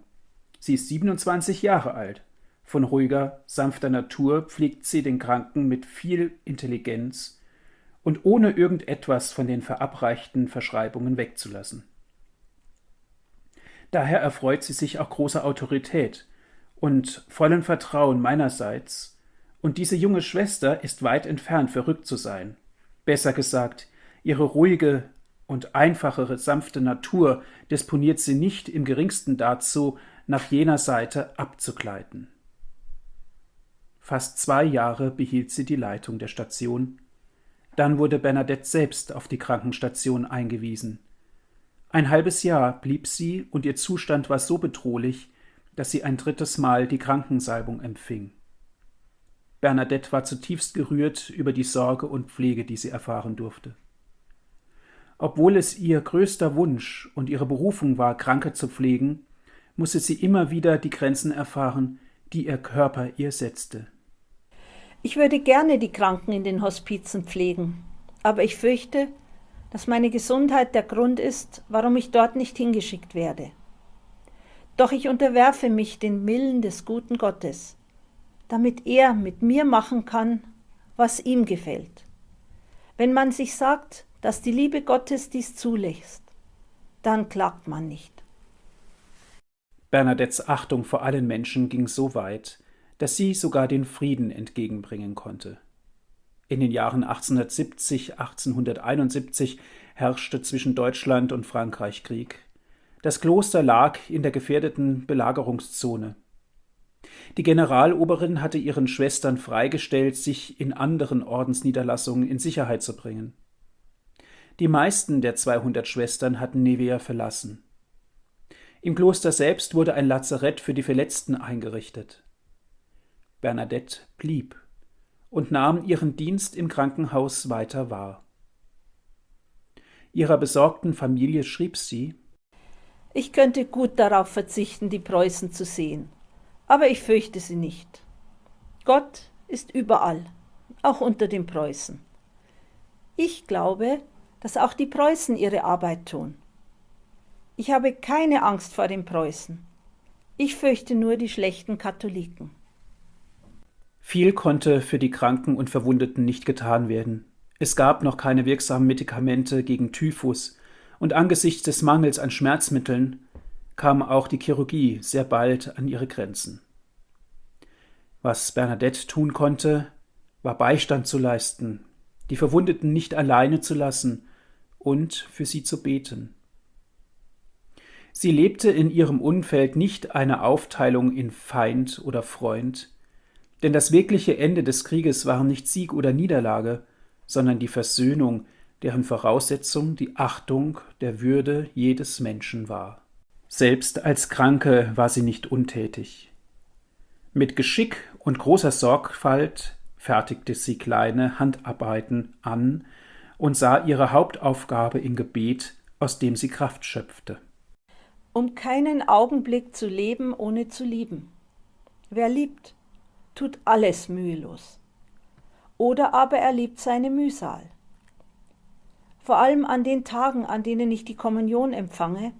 Sie ist 27 Jahre alt. Von ruhiger, sanfter Natur pflegt sie den Kranken mit viel Intelligenz und ohne irgendetwas von den verabreichten Verschreibungen wegzulassen. Daher erfreut sie sich auch großer Autorität und vollen Vertrauen meinerseits Und diese junge Schwester ist weit entfernt, verrückt zu sein. Besser gesagt, ihre ruhige und einfachere, sanfte Natur disponiert sie nicht im geringsten dazu, nach jener Seite abzugleiten. Fast zwei Jahre behielt sie die Leitung der Station. Dann wurde Bernadette selbst auf die Krankenstation eingewiesen. Ein halbes Jahr blieb sie und ihr Zustand war so bedrohlich, dass sie ein drittes Mal die Krankensalbung empfing. Bernadette war zutiefst gerührt über die Sorge und Pflege, die sie erfahren durfte. Obwohl es ihr größter Wunsch und ihre Berufung war, Kranke zu pflegen, musste sie immer wieder die Grenzen erfahren, die ihr Körper ihr setzte. Ich würde gerne die Kranken in den Hospizen pflegen, aber ich fürchte, dass meine Gesundheit der Grund ist, warum ich dort nicht hingeschickt werde. Doch ich unterwerfe mich den Willen des guten Gottes, damit er mit mir machen kann, was ihm gefällt. Wenn man sich sagt, dass die Liebe Gottes dies zulässt, dann klagt man nicht. Bernadettes Achtung vor allen Menschen ging so weit, dass sie sogar den Frieden entgegenbringen konnte. In den Jahren 1870, 1871 herrschte zwischen Deutschland und Frankreich Krieg. Das Kloster lag in der gefährdeten Belagerungszone. Die Generaloberin hatte ihren Schwestern freigestellt, sich in anderen Ordensniederlassungen in Sicherheit zu bringen. Die meisten der 200 Schwestern hatten Nevea verlassen. Im Kloster selbst wurde ein Lazarett für die Verletzten eingerichtet. Bernadette blieb und nahm ihren Dienst im Krankenhaus weiter wahr. Ihrer besorgten Familie schrieb sie Ich könnte gut darauf verzichten, die Preußen zu sehen, aber ich fürchte sie nicht. Gott ist überall, auch unter den Preußen. Ich glaube, dass auch die Preußen ihre Arbeit tun. Ich habe keine Angst vor den Preußen. Ich fürchte nur die schlechten Katholiken. Viel konnte für die Kranken und Verwundeten nicht getan werden. Es gab noch keine wirksamen Medikamente gegen Typhus, und angesichts des Mangels an Schmerzmitteln kam auch die Chirurgie sehr bald an ihre Grenzen. Was Bernadette tun konnte, war Beistand zu leisten, die Verwundeten nicht alleine zu lassen und für sie zu beten. Sie lebte in ihrem Umfeld nicht eine Aufteilung in Feind oder Freund, denn das wirkliche Ende des Krieges war nicht Sieg oder Niederlage, sondern die Versöhnung, deren Voraussetzung die Achtung der Würde jedes Menschen war. Selbst als Kranke war sie nicht untätig. Mit Geschick und großer Sorgfalt fertigte sie kleine Handarbeiten an und sah ihre Hauptaufgabe im Gebet, aus dem sie Kraft schöpfte. Um keinen Augenblick zu leben, ohne zu lieben. Wer liebt, tut alles mühelos. Oder aber er liebt seine Mühsal. Vor allem an den Tagen, an denen ich die Kommunion empfange,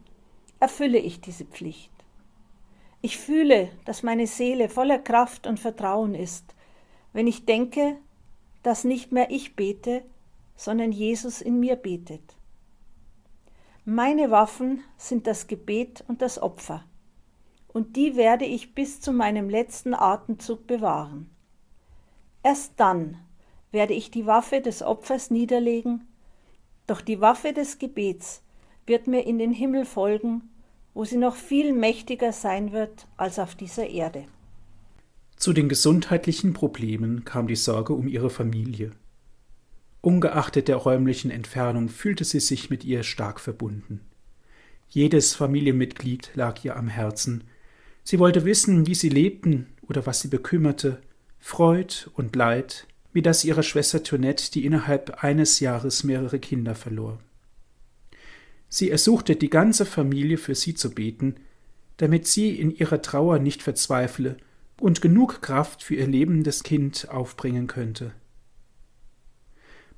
erfülle ich diese Pflicht. Ich fühle, dass meine Seele voller Kraft und Vertrauen ist, wenn ich denke, dass nicht mehr ich bete, sondern Jesus in mir betet. Meine Waffen sind das Gebet und das Opfer und die werde ich bis zu meinem letzten Atemzug bewahren. Erst dann werde ich die Waffe des Opfers niederlegen, doch die Waffe des Gebets wird mir in den Himmel folgen, wo sie noch viel mächtiger sein wird als auf dieser Erde. Zu den gesundheitlichen Problemen kam die Sorge um ihre Familie. Ungeachtet der räumlichen Entfernung fühlte sie sich mit ihr stark verbunden. Jedes Familienmitglied lag ihr am Herzen, Sie wollte wissen, wie sie lebten oder was sie bekümmerte, Freud und Leid, wie das ihrer Schwester Toinette, die innerhalb eines Jahres mehrere Kinder verlor. Sie ersuchte die ganze Familie für sie zu beten, damit sie in ihrer Trauer nicht verzweifle und genug Kraft für ihr lebendes Kind aufbringen könnte.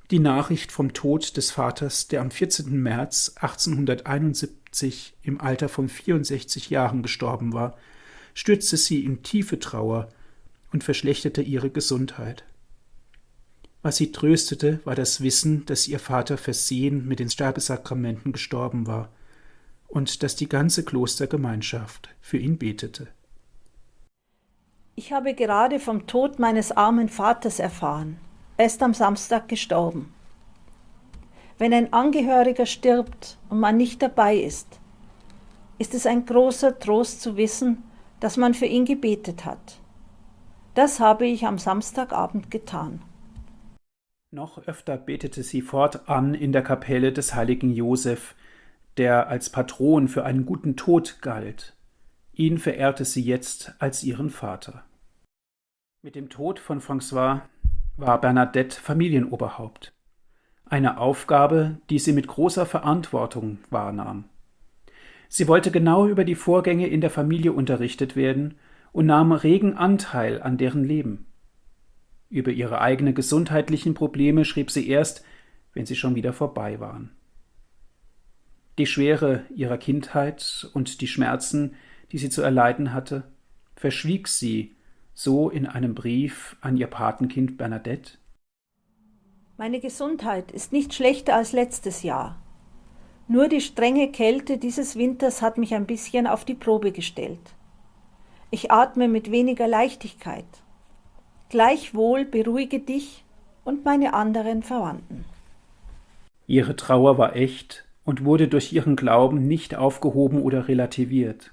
Die Nachricht vom Tod des Vaters, der am 14. März 1871 im Alter von 64 Jahren gestorben war, stürzte sie in tiefe Trauer und verschlechterte ihre Gesundheit. Was sie tröstete, war das Wissen, dass ihr Vater versehen mit den Sterbesakramenten gestorben war und dass die ganze Klostergemeinschaft für ihn betete. Ich habe gerade vom Tod meines armen Vaters erfahren. Er ist am Samstag gestorben. Wenn ein Angehöriger stirbt und man nicht dabei ist, ist es ein großer Trost zu wissen, dass man für ihn gebetet hat. Das habe ich am Samstagabend getan. Noch öfter betete sie fortan in der Kapelle des heiligen Josef, der als Patron für einen guten Tod galt. Ihn verehrte sie jetzt als ihren Vater. Mit dem Tod von François war Bernadette Familienoberhaupt. Eine Aufgabe, die sie mit großer Verantwortung wahrnahm. Sie wollte genau über die Vorgänge in der Familie unterrichtet werden und nahm regen Anteil an deren Leben. Über ihre eigenen gesundheitlichen Probleme schrieb sie erst, wenn sie schon wieder vorbei waren. Die Schwere ihrer Kindheit und die Schmerzen, die sie zu erleiden hatte, verschwieg sie so in einem Brief an ihr Patenkind Bernadette. Meine Gesundheit ist nicht schlechter als letztes Jahr. Nur die strenge Kälte dieses Winters hat mich ein bisschen auf die Probe gestellt. Ich atme mit weniger Leichtigkeit. Gleichwohl beruhige dich und meine anderen Verwandten. Ihre Trauer war echt und wurde durch ihren Glauben nicht aufgehoben oder relativiert.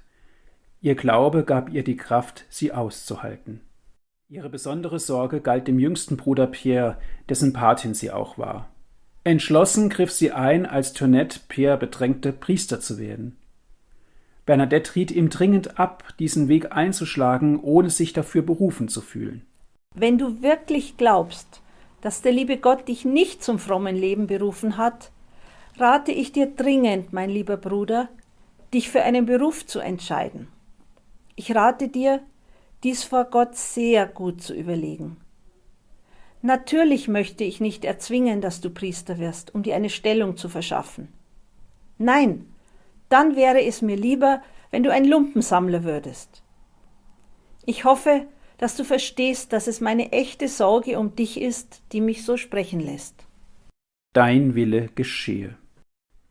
Ihr Glaube gab ihr die Kraft, sie auszuhalten. Ihre besondere Sorge galt dem jüngsten Bruder Pierre, dessen Patin sie auch war. Entschlossen griff sie ein, als Toinette Pierre bedrängte, Priester zu werden. Bernadette riet ihm dringend ab, diesen Weg einzuschlagen, ohne sich dafür berufen zu fühlen. Wenn du wirklich glaubst, dass der liebe Gott dich nicht zum frommen Leben berufen hat, rate ich dir dringend, mein lieber Bruder, dich für einen Beruf zu entscheiden. Ich rate dir, dies vor Gott sehr gut zu überlegen. Natürlich möchte ich nicht erzwingen, dass du Priester wirst, um dir eine Stellung zu verschaffen. Nein, dann wäre es mir lieber, wenn du ein Lumpensammler würdest. Ich hoffe, dass du verstehst, dass es meine echte Sorge um dich ist, die mich so sprechen lässt. Dein Wille geschehe.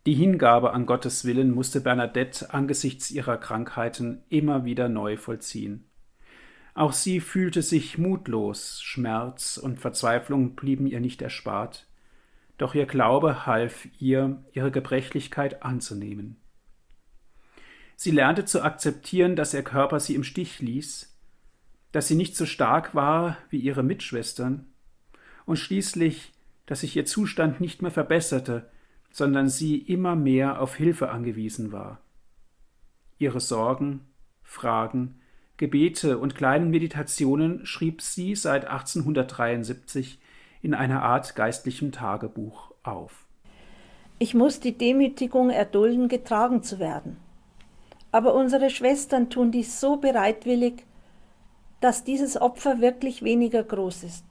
Die Hingabe an Gottes Willen musste Bernadette angesichts ihrer Krankheiten immer wieder neu vollziehen. Auch sie fühlte sich mutlos, Schmerz und Verzweiflung blieben ihr nicht erspart, doch ihr Glaube half ihr, ihre Gebrechlichkeit anzunehmen. Sie lernte zu akzeptieren, dass ihr Körper sie im Stich ließ, dass sie nicht so stark war wie ihre Mitschwestern und schließlich, dass sich ihr Zustand nicht mehr verbesserte, sondern sie immer mehr auf Hilfe angewiesen war. Ihre Sorgen, Fragen, Gebete und kleinen Meditationen schrieb sie seit 1873 in einer Art geistlichem Tagebuch auf. Ich muss die Demütigung erdulden, getragen zu werden. Aber unsere Schwestern tun dies so bereitwillig, dass dieses Opfer wirklich weniger groß ist.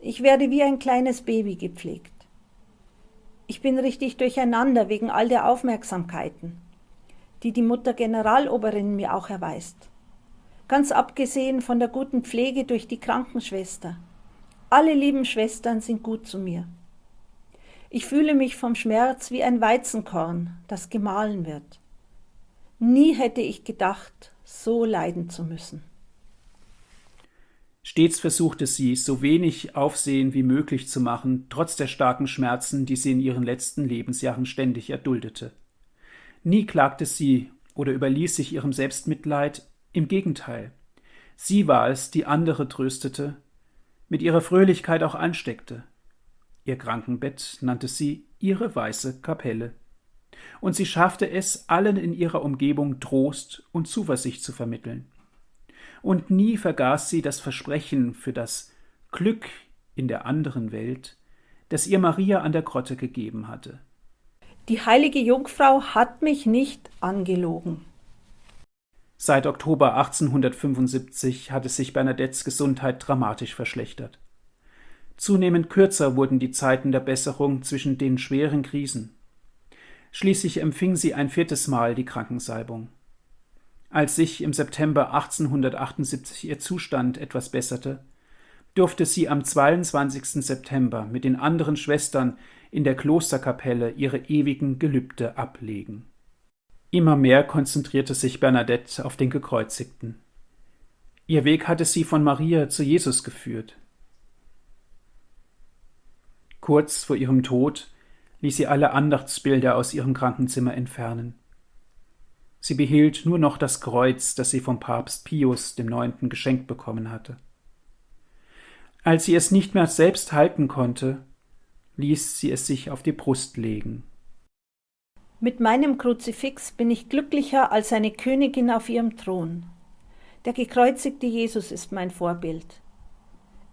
Ich werde wie ein kleines Baby gepflegt. Ich bin richtig durcheinander wegen all der Aufmerksamkeiten, die die Mutter Generaloberin mir auch erweist. Ganz abgesehen von der guten Pflege durch die Krankenschwester. Alle lieben Schwestern sind gut zu mir. Ich fühle mich vom Schmerz wie ein Weizenkorn, das gemahlen wird. Nie hätte ich gedacht, so leiden zu müssen. Stets versuchte sie, so wenig Aufsehen wie möglich zu machen, trotz der starken Schmerzen, die sie in ihren letzten Lebensjahren ständig erduldete. Nie klagte sie oder überließ sich ihrem Selbstmitleid, im Gegenteil. Sie war es, die andere tröstete, mit ihrer Fröhlichkeit auch ansteckte. Ihr Krankenbett nannte sie ihre weiße Kapelle. Und sie schaffte es, allen in ihrer Umgebung Trost und Zuversicht zu vermitteln und nie vergaß sie das Versprechen für das Glück in der anderen Welt, das ihr Maria an der Grotte gegeben hatte. Die heilige Jungfrau hat mich nicht angelogen. Seit Oktober 1875 hatte sich Bernadettes Gesundheit dramatisch verschlechtert. Zunehmend kürzer wurden die Zeiten der Besserung zwischen den schweren Krisen. Schließlich empfing sie ein viertes Mal die Krankensalbung. Als sich im September 1878 ihr Zustand etwas besserte, durfte sie am 22. September mit den anderen Schwestern in der Klosterkapelle ihre ewigen Gelübde ablegen. Immer mehr konzentrierte sich Bernadette auf den Gekreuzigten. Ihr Weg hatte sie von Maria zu Jesus geführt. Kurz vor ihrem Tod ließ sie alle Andachtsbilder aus ihrem Krankenzimmer entfernen. Sie behielt nur noch das Kreuz, das sie vom Papst Pius dem Neunten geschenkt bekommen hatte. Als sie es nicht mehr selbst halten konnte, ließ sie es sich auf die Brust legen. Mit meinem Kruzifix bin ich glücklicher als eine Königin auf ihrem Thron. Der gekreuzigte Jesus ist mein Vorbild.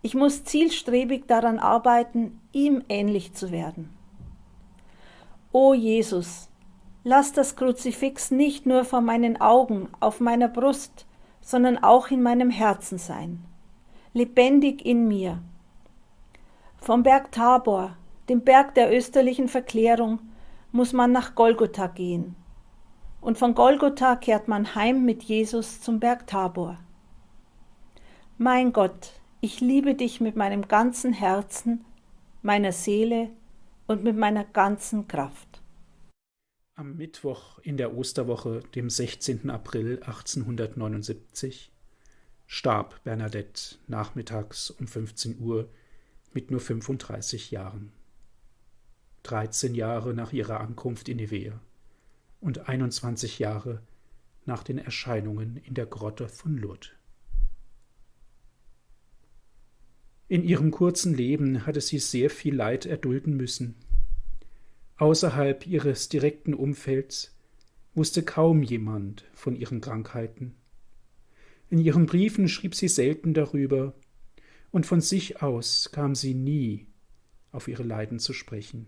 Ich muss zielstrebig daran arbeiten, ihm ähnlich zu werden. O Jesus, lass das Kruzifix nicht nur vor meinen Augen, auf meiner Brust, sondern auch in meinem Herzen sein, lebendig in mir. Vom Berg Tabor, dem Berg der österlichen Verklärung, muss man nach Golgotha gehen. Und von Golgotha kehrt man heim mit Jesus zum Berg Tabor. Mein Gott, ich liebe dich mit meinem ganzen Herzen, meiner Seele und mit meiner ganzen Kraft. Am Mittwoch in der Osterwoche, dem 16. April 1879, starb Bernadette nachmittags um 15 Uhr mit nur 35 Jahren. 13 Jahre nach ihrer Ankunft in Nivea und 21 Jahre nach den Erscheinungen in der Grotte von Lourdes. In ihrem kurzen Leben hatte sie sehr viel Leid erdulden müssen. Außerhalb ihres direkten Umfelds wusste kaum jemand von ihren Krankheiten. In ihren Briefen schrieb sie selten darüber, und von sich aus kam sie nie auf ihre Leiden zu sprechen.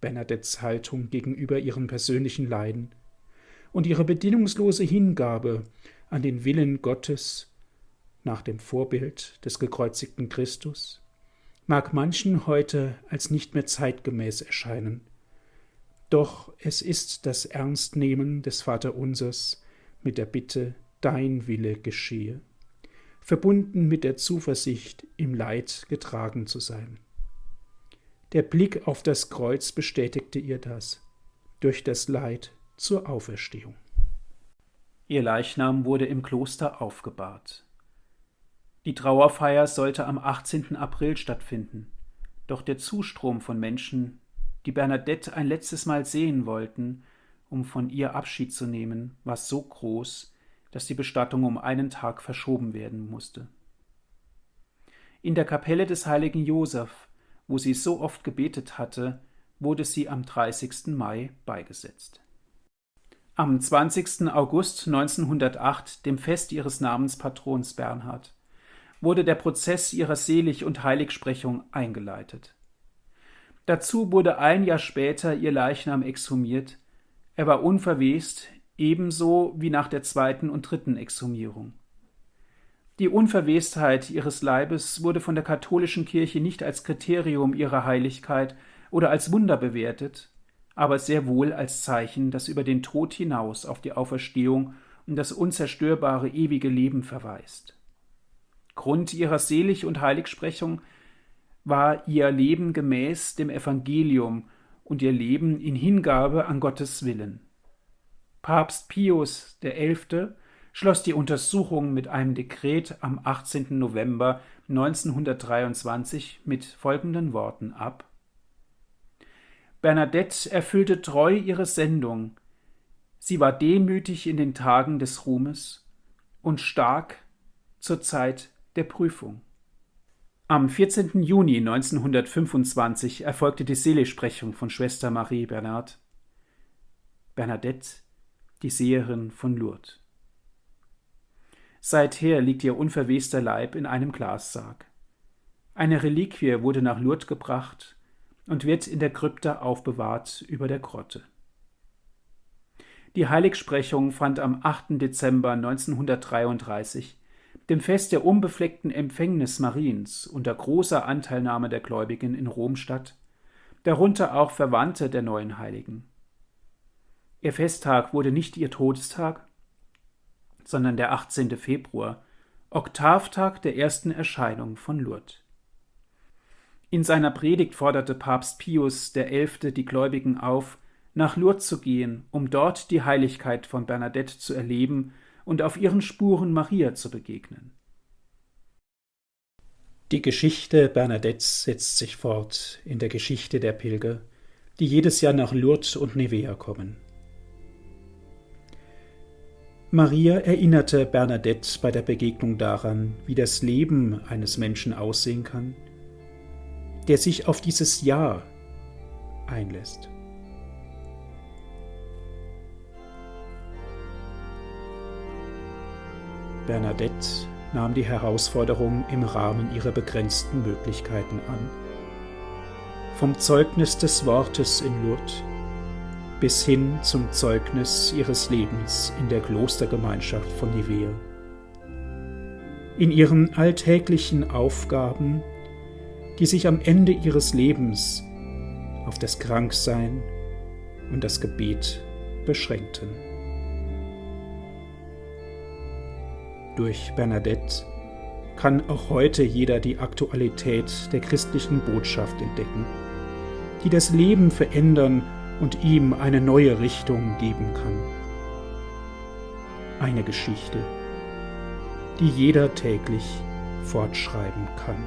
Bernadettes Haltung gegenüber ihren persönlichen Leiden und ihre bedingungslose Hingabe an den Willen Gottes nach dem Vorbild des gekreuzigten Christus mag manchen heute als nicht mehr zeitgemäß erscheinen. Doch es ist das Ernstnehmen des Vaterunsers mit der Bitte, dein Wille geschehe, verbunden mit der Zuversicht, im Leid getragen zu sein. Der Blick auf das Kreuz bestätigte ihr das, durch das Leid zur Auferstehung. Ihr Leichnam wurde im Kloster aufgebahrt. Die Trauerfeier sollte am 18. April stattfinden, doch der Zustrom von Menschen, die Bernadette ein letztes Mal sehen wollten, um von ihr Abschied zu nehmen, war so groß, dass die Bestattung um einen Tag verschoben werden musste. In der Kapelle des heiligen Joseph wo sie so oft gebetet hatte, wurde sie am 30. Mai beigesetzt. Am 20. August 1908, dem Fest ihres Namenspatrons Bernhard, wurde der Prozess ihrer Selig- und Heiligsprechung eingeleitet. Dazu wurde ein Jahr später ihr Leichnam exhumiert, er war unverwest, ebenso wie nach der zweiten und dritten Exhumierung. Die Unverwestheit ihres Leibes wurde von der katholischen Kirche nicht als Kriterium ihrer Heiligkeit oder als Wunder bewertet, aber sehr wohl als Zeichen, das über den Tod hinaus auf die Auferstehung und das unzerstörbare ewige Leben verweist. Grund ihrer Selig- und Heiligsprechung war ihr Leben gemäß dem Evangelium und ihr Leben in Hingabe an Gottes Willen. Papst Pius XI schloss die Untersuchung mit einem Dekret am 18. November 1923 mit folgenden Worten ab Bernadette erfüllte treu ihre Sendung, sie war demütig in den Tagen des Ruhmes und stark zur Zeit der Prüfung. Am 14. Juni 1925 erfolgte die Seligsprechung von Schwester Marie Bernard. Bernadette, die Seherin von Lourdes. Seither liegt ihr unverwester Leib in einem Glassarg. Eine Reliquie wurde nach Lourdes gebracht und wird in der Krypta aufbewahrt über der Grotte. Die Heiligsprechung fand am 8. Dezember 1933, dem Fest der unbefleckten Empfängnis Mariens, unter großer Anteilnahme der Gläubigen in Rom statt, darunter auch Verwandte der neuen Heiligen. Ihr Festtag wurde nicht ihr Todestag, sondern der 18. Februar, Oktavtag der ersten Erscheinung von Lourdes. In seiner Predigt forderte Papst Pius XI. die Gläubigen auf, nach Lourdes zu gehen, um dort die Heiligkeit von Bernadette zu erleben und auf ihren Spuren Maria zu begegnen. Die Geschichte Bernadettes setzt sich fort in der Geschichte der Pilger, die jedes Jahr nach Lourdes und Nevea kommen. Maria erinnerte Bernadette bei der Begegnung daran, wie das Leben eines Menschen aussehen kann, der sich auf dieses Ja einlässt. Bernadette nahm die Herausforderung im Rahmen ihrer begrenzten Möglichkeiten an. Vom Zeugnis des Wortes in Lourdes bis hin zum Zeugnis ihres Lebens in der Klostergemeinschaft von Nivea. In ihren alltäglichen Aufgaben, die sich am Ende ihres Lebens auf das Kranksein und das Gebet beschränkten. Durch Bernadette kann auch heute jeder die Aktualität der christlichen Botschaft entdecken, die das Leben verändern und ihm eine neue Richtung geben kann. Eine Geschichte, die jeder täglich fortschreiben kann.